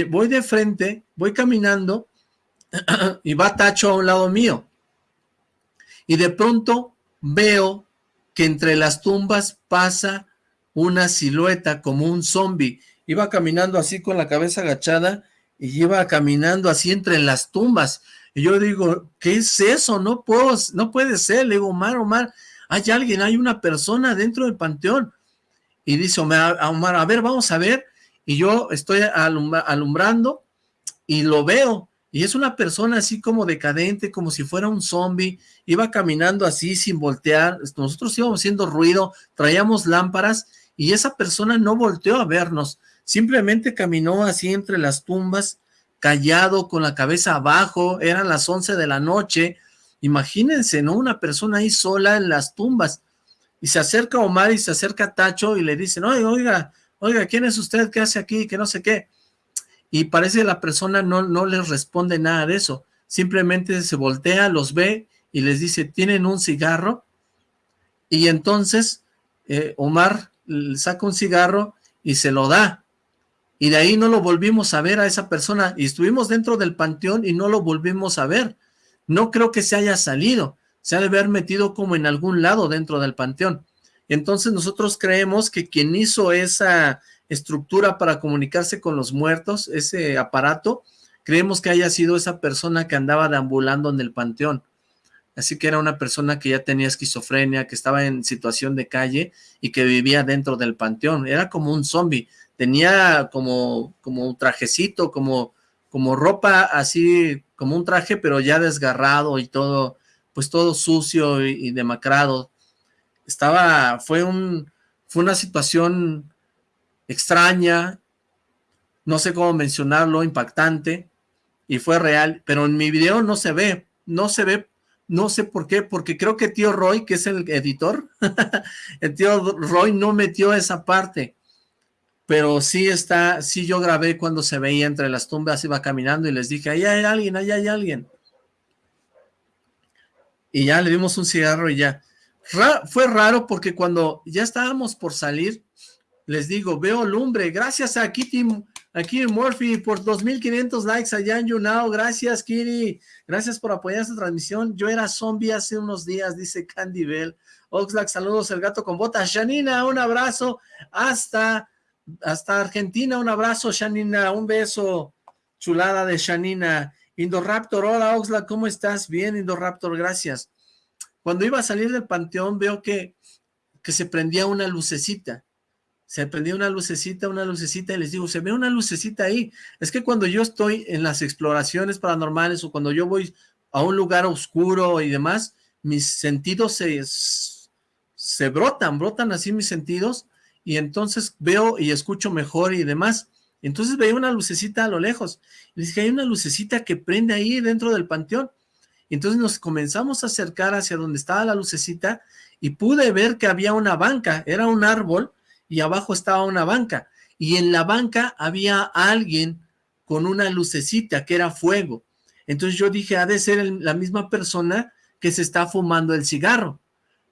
voy de frente, voy caminando y va Tacho a un lado mío, y de pronto veo que entre las tumbas pasa una silueta como un zombie, iba caminando así con la cabeza agachada y iba caminando así entre las tumbas, y yo digo, ¿qué es eso? No puedo, no puede ser, le digo, Omar, Omar, hay alguien, hay una persona dentro del panteón, y dice Omar, Omar a ver, vamos a ver, y yo estoy alumbrando, y lo veo, y es una persona así como decadente, como si fuera un zombie, iba caminando así sin voltear, nosotros íbamos haciendo ruido, traíamos lámparas, y esa persona no volteó a vernos, simplemente caminó así entre las tumbas, callado, con la cabeza abajo, eran las 11 de la noche, imagínense, ¿no? Una persona ahí sola en las tumbas, y se acerca Omar y se acerca Tacho y le dicen, oiga, oiga, oiga, ¿quién es usted? ¿Qué hace aquí? Que no sé qué y parece que la persona no, no les responde nada de eso, simplemente se voltea, los ve y les dice, ¿tienen un cigarro? Y entonces eh, Omar saca un cigarro y se lo da, y de ahí no lo volvimos a ver a esa persona, y estuvimos dentro del panteón y no lo volvimos a ver, no creo que se haya salido, se ha de haber metido como en algún lado dentro del panteón, entonces nosotros creemos que quien hizo esa estructura para comunicarse con los muertos, ese aparato, creemos que haya sido esa persona que andaba deambulando en el panteón. Así que era una persona que ya tenía esquizofrenia, que estaba en situación de calle y que vivía dentro del panteón. Era como un zombie. Tenía como, como un trajecito, como, como ropa así, como un traje, pero ya desgarrado y todo, pues todo sucio y, y demacrado. Estaba, fue un, fue una situación extraña, no sé cómo mencionarlo, impactante, y fue real, pero en mi video no se ve, no se ve, no sé por qué, porque creo que tío Roy, que es el editor, el tío Roy no metió esa parte, pero sí está, sí yo grabé cuando se veía entre las tumbas, iba caminando y les dije, ahí hay alguien, ahí hay alguien. Y ya le dimos un cigarro y ya. fue raro porque cuando ya estábamos por salir, les digo, veo lumbre, gracias a Kitty, a Kitty Murphy por 2.500 likes allá en YouNow, gracias Kitty, gracias por apoyar esta transmisión, yo era zombie hace unos días, dice Candy Bell, Oxlack, saludos, el gato con botas, Shanina, un abrazo, hasta, hasta Argentina, un abrazo, Shanina, un beso, chulada de Shanina, Indoraptor, hola Oxlack, ¿cómo estás? Bien, Indoraptor, gracias. Cuando iba a salir del panteón veo que, que se prendía una lucecita, se prendía una lucecita, una lucecita, y les digo, se ve una lucecita ahí. Es que cuando yo estoy en las exploraciones paranormales o cuando yo voy a un lugar oscuro y demás, mis sentidos se, se brotan, brotan así mis sentidos, y entonces veo y escucho mejor y demás. Entonces veía una lucecita a lo lejos, y les dije, hay una lucecita que prende ahí dentro del panteón. Entonces nos comenzamos a acercar hacia donde estaba la lucecita, y pude ver que había una banca, era un árbol, y abajo estaba una banca, y en la banca había alguien con una lucecita que era fuego. Entonces yo dije, ha de ser la misma persona que se está fumando el cigarro.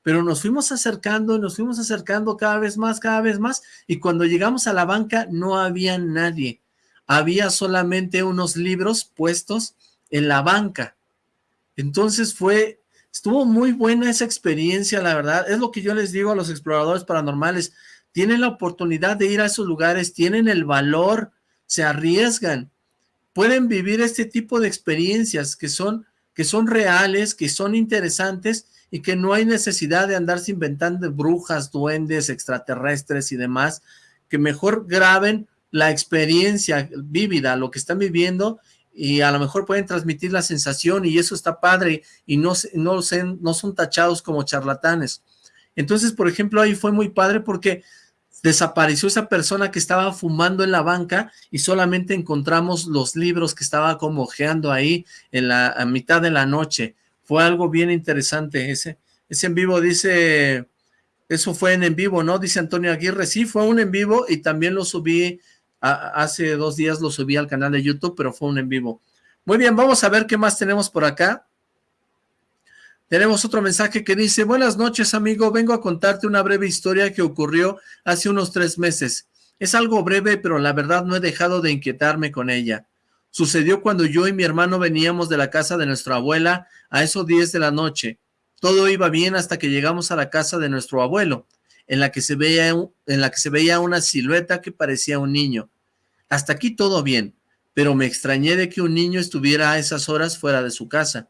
Pero nos fuimos acercando, nos fuimos acercando cada vez más, cada vez más, y cuando llegamos a la banca no había nadie. Había solamente unos libros puestos en la banca. Entonces fue, estuvo muy buena esa experiencia, la verdad. Es lo que yo les digo a los exploradores paranormales. Tienen la oportunidad de ir a esos lugares, tienen el valor, se arriesgan. Pueden vivir este tipo de experiencias que son que son reales, que son interesantes y que no hay necesidad de andarse inventando brujas, duendes, extraterrestres y demás, que mejor graben la experiencia vívida, lo que están viviendo y a lo mejor pueden transmitir la sensación y eso está padre y no, no, no son tachados como charlatanes. Entonces, por ejemplo, ahí fue muy padre porque desapareció esa persona que estaba fumando en la banca y solamente encontramos los libros que estaba como ojeando ahí en la a mitad de la noche. Fue algo bien interesante ese. Ese en vivo dice, eso fue en en vivo, ¿no? Dice Antonio Aguirre, sí, fue un en vivo y también lo subí, hace dos días lo subí al canal de YouTube, pero fue un en vivo. Muy bien, vamos a ver qué más tenemos por acá. Tenemos otro mensaje que dice, buenas noches amigo, vengo a contarte una breve historia que ocurrió hace unos tres meses. Es algo breve, pero la verdad no he dejado de inquietarme con ella. Sucedió cuando yo y mi hermano veníamos de la casa de nuestra abuela a esos 10 de la noche. Todo iba bien hasta que llegamos a la casa de nuestro abuelo, en la que se veía, en la que se veía una silueta que parecía un niño. Hasta aquí todo bien, pero me extrañé de que un niño estuviera a esas horas fuera de su casa.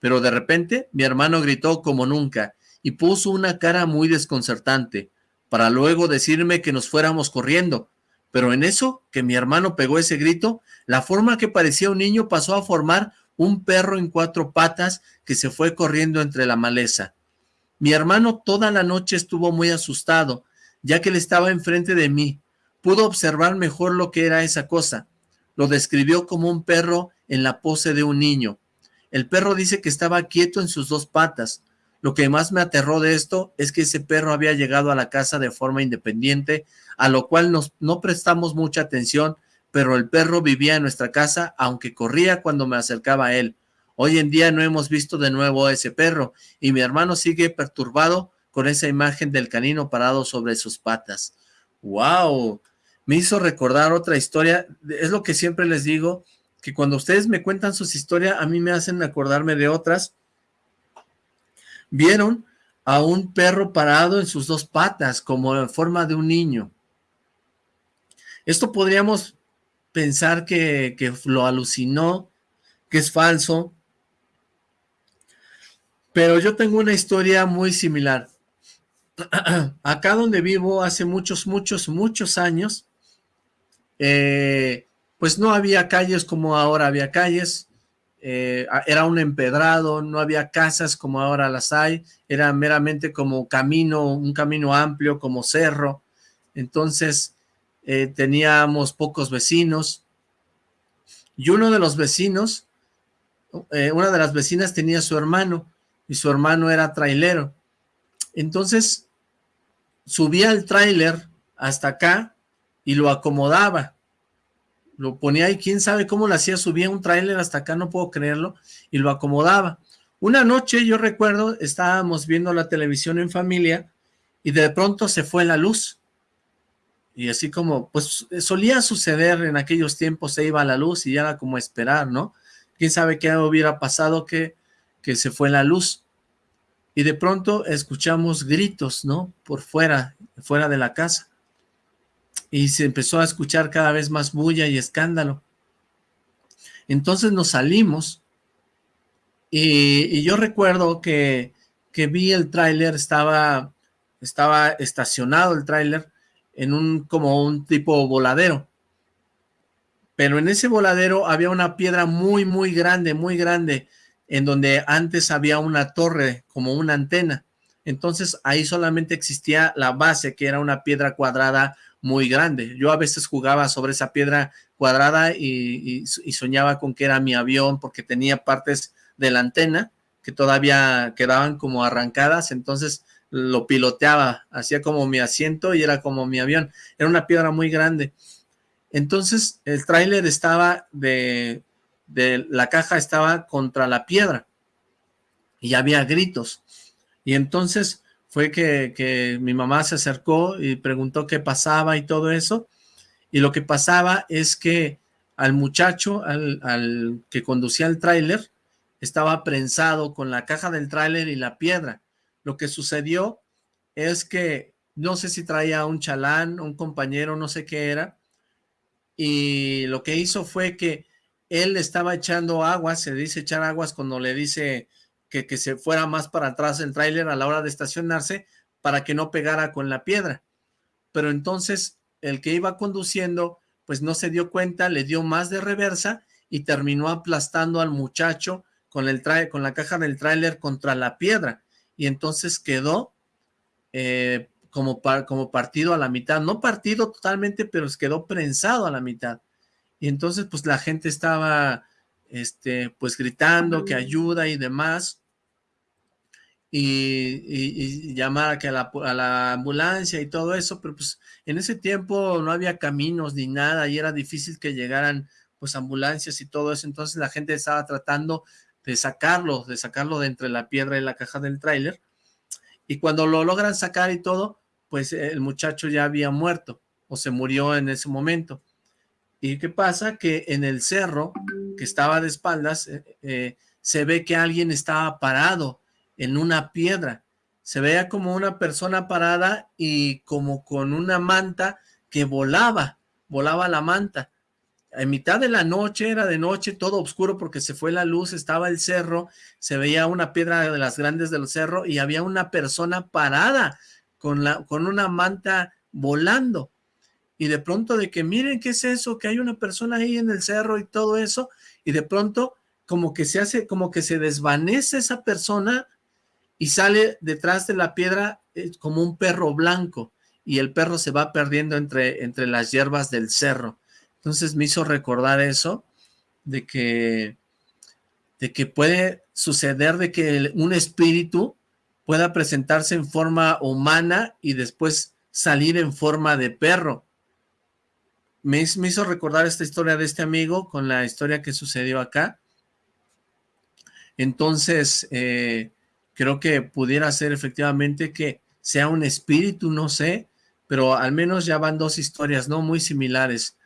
Pero de repente mi hermano gritó como nunca y puso una cara muy desconcertante, para luego decirme que nos fuéramos corriendo. Pero en eso que mi hermano pegó ese grito, la forma que parecía un niño pasó a formar un perro en cuatro patas que se fue corriendo entre la maleza. Mi hermano toda la noche estuvo muy asustado, ya que él estaba enfrente de mí. Pudo observar mejor lo que era esa cosa. Lo describió como un perro en la pose de un niño. El perro dice que estaba quieto en sus dos patas. Lo que más me aterró de esto es que ese perro había llegado a la casa de forma independiente, a lo cual no prestamos mucha atención, pero el perro vivía en nuestra casa, aunque corría cuando me acercaba a él. Hoy en día no hemos visto de nuevo a ese perro, y mi hermano sigue perturbado con esa imagen del canino parado sobre sus patas. ¡Wow! Me hizo recordar otra historia, es lo que siempre les digo, que cuando ustedes me cuentan sus historias, a mí me hacen acordarme de otras. Vieron a un perro parado en sus dos patas, como en forma de un niño. Esto podríamos pensar que, que lo alucinó, que es falso, pero yo tengo una historia muy similar. Acá donde vivo hace muchos, muchos, muchos años, eh, pues no había calles como ahora había calles, eh, era un empedrado, no había casas como ahora las hay, era meramente como camino, un camino amplio como cerro, entonces eh, teníamos pocos vecinos, y uno de los vecinos, eh, una de las vecinas tenía su hermano, y su hermano era trailero, entonces subía el trailer hasta acá y lo acomodaba, lo ponía ahí, quién sabe cómo lo hacía, subía un tráiler hasta acá, no puedo creerlo, y lo acomodaba. Una noche, yo recuerdo, estábamos viendo la televisión en familia, y de pronto se fue la luz, y así como, pues solía suceder en aquellos tiempos, se iba la luz y ya era como esperar, ¿no? Quién sabe qué hubiera pasado que, que se fue la luz, y de pronto escuchamos gritos, ¿no? Por fuera, fuera de la casa y se empezó a escuchar cada vez más bulla y escándalo. Entonces nos salimos y, yo recuerdo que, que vi el tráiler, estaba, estaba estacionado el tráiler en un como un tipo voladero. Pero en ese voladero había una piedra muy, muy grande, muy grande, en donde antes había una torre, como una antena. Entonces ahí solamente existía la base, que era una piedra cuadrada muy grande. Yo a veces jugaba sobre esa piedra cuadrada y, soñaba con que era mi avión porque tenía partes de la antena que todavía quedaban como arrancadas, entonces lo piloteaba, hacía como mi asiento y era como mi avión. Era una piedra muy grande. Entonces el tráiler estaba de, de, la caja estaba contra la piedra y había gritos. Y entonces fue que, que mi mamá se acercó y preguntó qué pasaba y todo eso. Y lo que pasaba es que al muchacho, al, al que conducía el tráiler, estaba prensado con la caja del tráiler y la piedra. Lo que sucedió es que no sé si traía un chalán, un compañero, no sé qué era, y lo que hizo fue que él estaba echando aguas, se dice echar aguas cuando le dice que, que se fuera más para atrás el tráiler a la hora de estacionarse para que no pegara con la piedra. Pero entonces el que iba conduciendo pues no se dio cuenta, le dio más de reversa y terminó aplastando al muchacho con, el con la caja del tráiler contra la piedra y entonces quedó eh, como, como partido a la mitad, no partido totalmente, pero quedó prensado a la mitad. Y entonces pues la gente estaba este, pues gritando que ayuda y demás, y, llamar a, que a, la, a la ambulancia y todo eso, pero pues en ese tiempo no había caminos ni nada y era difícil que llegaran pues ambulancias y todo eso, entonces la gente estaba tratando de sacarlo, de sacarlo de entre la piedra y la caja del tráiler, y cuando lo logran sacar y todo, pues el muchacho ya había muerto, o se murió en ese momento. ¿Y qué pasa? Que en el cerro, que estaba de espaldas, eh, eh, se ve que alguien estaba parado en una piedra. Se veía como una persona parada y como con una manta que volaba, volaba la manta. En mitad de la noche, era de noche, todo oscuro porque se fue la luz, estaba el cerro, se veía una piedra de las grandes del cerro y había una persona parada con, la, con una manta volando. Y de pronto de que miren qué es eso, que hay una persona ahí en el cerro y todo eso, y de pronto como que se hace, como que se desvanece esa persona y sale detrás de la piedra eh, como un perro blanco y el perro se va perdiendo entre, entre las hierbas del cerro. Entonces me hizo recordar eso, de que, de que puede suceder de que un espíritu pueda presentarse en forma humana y después salir en forma de perro. Me, hizo recordar esta historia de este amigo con la historia que sucedió acá. Entonces, eh, creo que pudiera ser efectivamente que sea un espíritu, no sé, pero al menos ya van dos historias, ¿no? Muy similares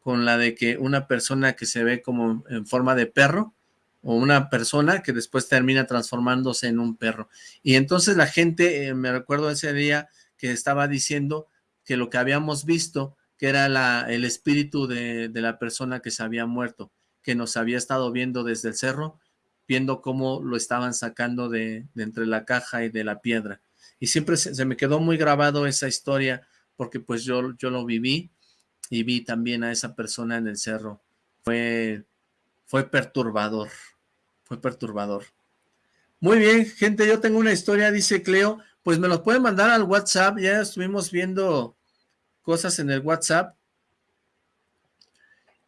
con la de que una persona que se ve como en forma de perro o una persona que después termina transformándose en un perro. Y entonces la gente, eh, me recuerdo ese día que estaba diciendo que lo que habíamos visto, que era la, el espíritu de, de la persona que se había muerto, que nos había estado viendo desde el cerro, viendo cómo lo estaban sacando de, entre la caja y de la piedra. Y siempre se, me quedó muy grabado esa historia, porque pues yo, yo lo viví y vi también a esa persona en el cerro. Fue, fue perturbador, fue perturbador. Muy bien, gente, yo tengo una historia, dice Cleo, pues me los pueden mandar al WhatsApp, ya estuvimos viendo cosas en el WhatsApp.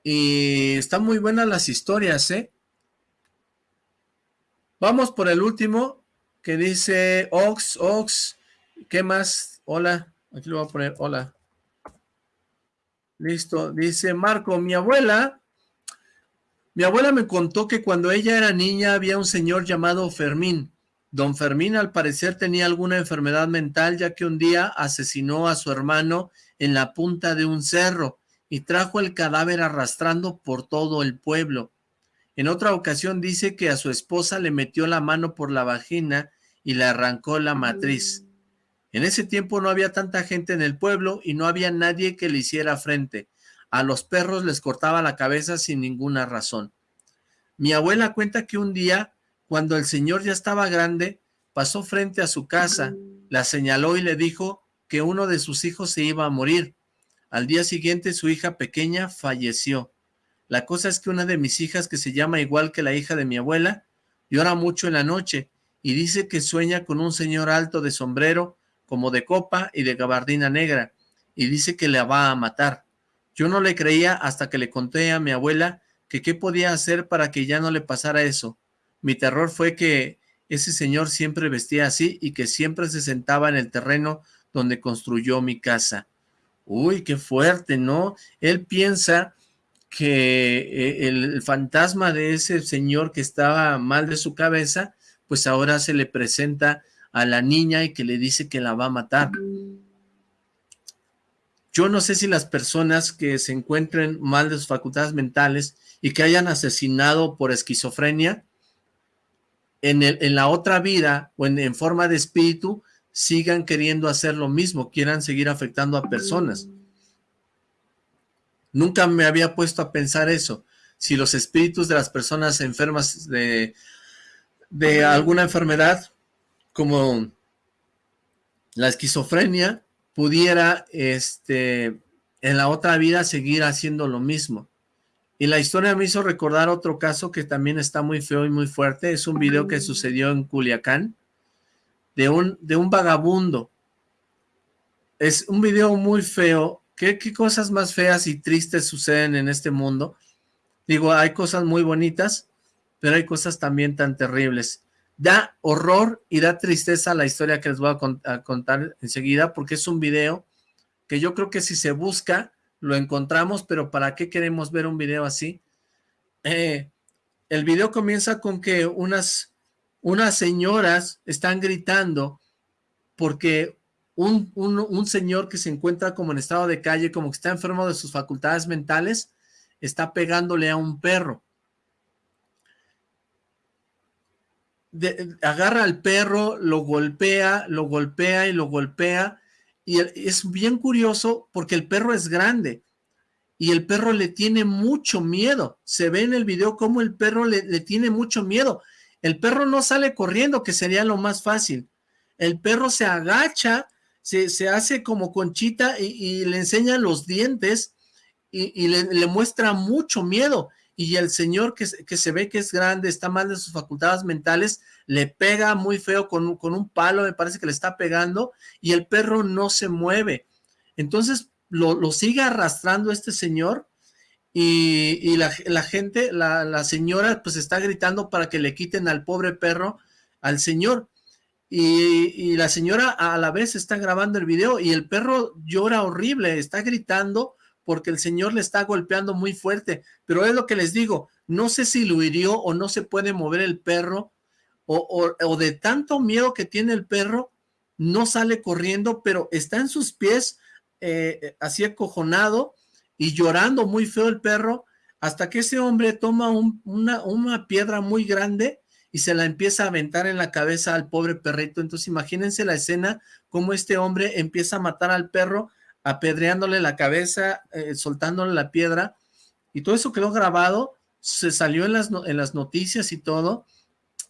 Y están muy buenas las historias, ¿eh? Vamos por el último, que dice Ox, Ox, ¿qué más? Hola, aquí lo voy a poner, hola. Listo, dice Marco, mi abuela, mi abuela me contó que cuando ella era niña había un señor llamado Fermín. Don Fermín al parecer tenía alguna enfermedad mental ya que un día asesinó a su hermano en la punta de un cerro y trajo el cadáver arrastrando por todo el pueblo. En otra ocasión dice que a su esposa le metió la mano por la vagina y le arrancó la matriz. En ese tiempo no había tanta gente en el pueblo y no había nadie que le hiciera frente. A los perros les cortaba la cabeza sin ninguna razón. Mi abuela cuenta que un día, cuando el señor ya estaba grande, pasó frente a su casa, la señaló y le dijo que uno de sus hijos se iba a morir. Al día siguiente su hija pequeña falleció. La cosa es que una de mis hijas, que se llama igual que la hija de mi abuela, llora mucho en la noche y dice que sueña con un señor alto de sombrero, como de copa y de gabardina negra, y dice que la va a matar. Yo no le creía hasta que le conté a mi abuela que qué podía hacer para que ya no le pasara eso. Mi terror fue que ese señor siempre vestía así y que siempre se sentaba en el terreno donde construyó mi casa. Uy, qué fuerte, ¿no? Él piensa que eh, el fantasma de ese señor que estaba mal de su cabeza, pues ahora se le presenta a la niña y que le dice que la va a matar. Yo no sé si las personas que se encuentren mal de sus facultades mentales y que hayan asesinado por esquizofrenia, en, el, en la otra vida o en, en forma de espíritu, sigan queriendo hacer lo mismo, quieran seguir afectando a personas. Nunca me había puesto a pensar eso. Si los espíritus de las personas enfermas de, de alguna enfermedad, como la esquizofrenia, pudiera este, en la otra vida seguir haciendo lo mismo. Y la historia me hizo recordar otro caso que también está muy feo y muy fuerte. Es un video que sucedió en Culiacán de un, de un vagabundo. Es un video muy feo. ¿Qué, ¿Qué cosas más feas y tristes suceden en este mundo? Digo, hay cosas muy bonitas, pero hay cosas también tan terribles. Da horror y da tristeza la historia que les voy a, contar enseguida, porque es un video que yo creo que si se busca, lo encontramos, pero ¿para qué queremos ver un video así? Eh, el video comienza con que unas, unas señoras están gritando porque un, un, señor que se encuentra como en estado de calle, como que está enfermo de sus facultades mentales, está pegándole a un perro. Agarra al perro, lo golpea, lo golpea y lo golpea. Y es bien curioso porque el perro es grande y el perro le tiene mucho miedo. Se ve en el video cómo el perro le, tiene mucho miedo. El perro no sale corriendo, que sería lo más fácil. El perro se agacha, se, hace como conchita y, le enseña los dientes y, le, muestra mucho miedo y el señor que, que, se ve que es grande, está mal de sus facultades mentales, le pega muy feo con, con, un palo, me parece que le está pegando, y el perro no se mueve. Entonces lo, lo sigue arrastrando este señor, y, y la, la, gente, la, la, señora, pues está gritando para que le quiten al pobre perro al señor. Y, y la señora a la vez está grabando el video y el perro llora horrible, está gritando porque el señor le está golpeando muy fuerte, pero es lo que les digo, no sé si lo hirió o no se puede mover el perro, o, o, de tanto miedo que tiene el perro, no sale corriendo, pero está en sus pies, eh, así acojonado, y llorando muy feo el perro, hasta que ese hombre toma una, una piedra muy grande y se la empieza a aventar en la cabeza al pobre perrito, entonces imagínense la escena, como este hombre empieza a matar al perro, apedreándole la cabeza, eh, soltándole la piedra, y todo eso quedó grabado, se salió en las, en las noticias y todo.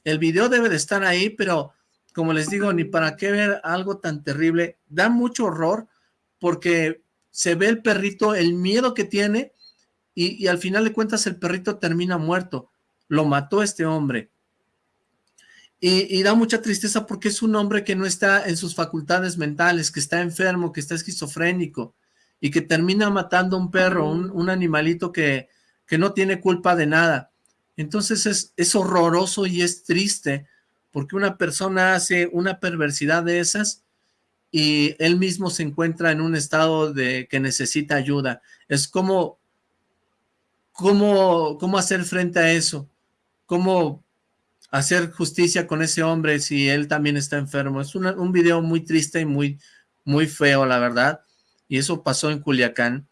El video debe de estar ahí, pero como les digo, ni para qué ver algo tan terrible. Da mucho horror porque se ve el perrito, el miedo que tiene, y, y al final de cuentas el perrito termina muerto. Lo mató este hombre. Y, da mucha tristeza porque es un hombre que no está en sus facultades mentales, que está enfermo, que está esquizofrénico y que termina matando a un perro, un, animalito que, que, no tiene culpa de nada. Entonces es, es horroroso y es triste porque una persona hace una perversidad de esas y él mismo se encuentra en un estado de que necesita ayuda. Es como, cómo, cómo hacer frente a eso, cómo hacer justicia con ese hombre si él también está enfermo. Es un video muy triste y muy, muy feo, la verdad. Y eso pasó en Culiacán.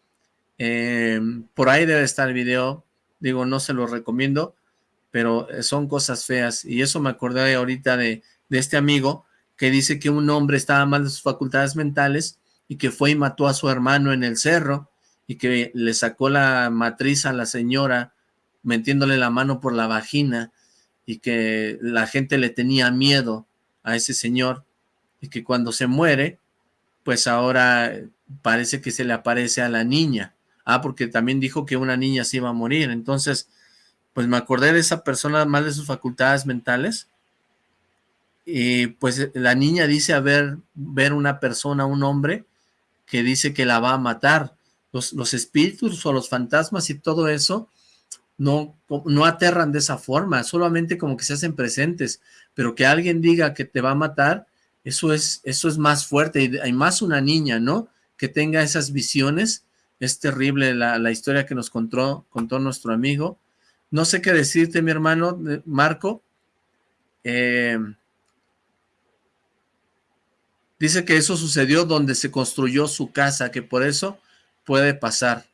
Eh, por ahí debe estar el video. Digo, no se lo recomiendo, pero son cosas feas. Y eso me acordé ahorita de, de este amigo que dice que un hombre estaba mal de sus facultades mentales y que fue y mató a su hermano en el cerro y que le sacó la matriz a la señora metiéndole la mano por la vagina y que la gente le tenía miedo a ese señor y que cuando se muere, pues ahora parece que se le aparece a la niña. Ah, porque también dijo que una niña se iba a morir. Entonces, pues me acordé de esa persona mal de sus facultades mentales y pues la niña dice haber ver una persona, un hombre, que dice que la va a matar. Los, los espíritus o los fantasmas y todo eso no, no aterran de esa forma, solamente como que se hacen presentes, pero que alguien diga que te va a matar, eso es, eso es más fuerte, y hay más una niña, ¿no? que tenga esas visiones. Es terrible la, la historia que nos contó, contó nuestro amigo. No sé qué decirte, mi hermano Marco. Eh, dice que eso sucedió donde se construyó su casa, que por eso puede pasar.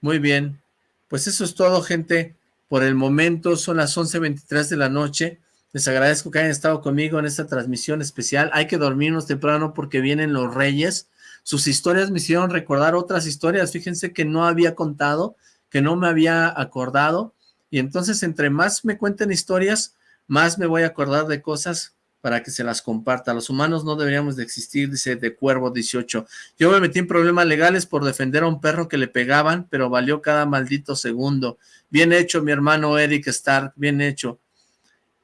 Muy bien. Pues eso es todo, gente. Por el momento son las 11.23 de la noche. Les agradezco que hayan estado conmigo en esta transmisión especial. Hay que dormirnos temprano porque vienen los reyes. Sus historias me hicieron recordar otras historias. Fíjense que no había contado, que no me había acordado. Y entonces entre más me cuenten historias, más me voy a acordar de cosas para que se las comparta. Los humanos no deberíamos de existir, dice de Cuervo 18. Yo me metí en problemas legales por defender a un perro que le pegaban, pero valió cada maldito segundo. Bien hecho, mi hermano Eric Stark, bien hecho.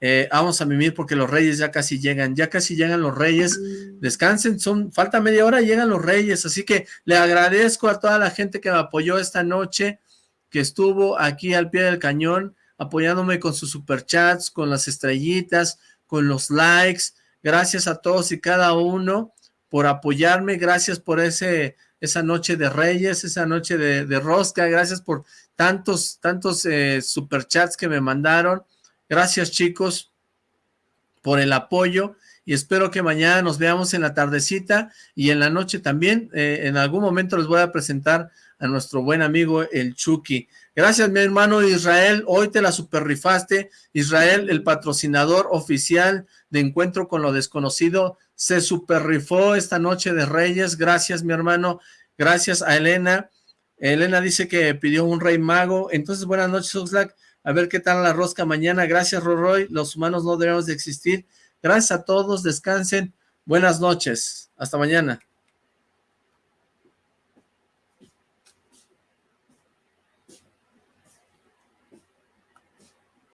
Eh, vamos a mimir porque los reyes ya casi llegan, ya casi llegan los reyes, descansen, son, falta media hora, llegan los reyes, así que le agradezco a toda la gente que me apoyó esta noche, que estuvo aquí al pie del cañón, apoyándome con sus superchats, con las estrellitas, con los likes, gracias a todos y cada uno por apoyarme, gracias por ese esa noche de Reyes, esa noche de, Rosca, gracias por tantos, tantos eh, superchats que me mandaron, Gracias chicos por el apoyo y espero que mañana nos veamos en la tardecita y en la noche también. Eh, en algún momento les voy a presentar a nuestro buen amigo el Chucky. Gracias mi hermano Israel, hoy te la super rifaste. Israel, el patrocinador oficial de Encuentro con lo Desconocido, se super rifó esta noche de Reyes. Gracias mi hermano, gracias a Elena. Elena dice que pidió un rey mago. Entonces, buenas noches, Oxlack a ver qué tal la rosca mañana. Gracias, Roroy. Los humanos no debemos de existir. Gracias a todos. Descansen. Buenas noches. Hasta mañana.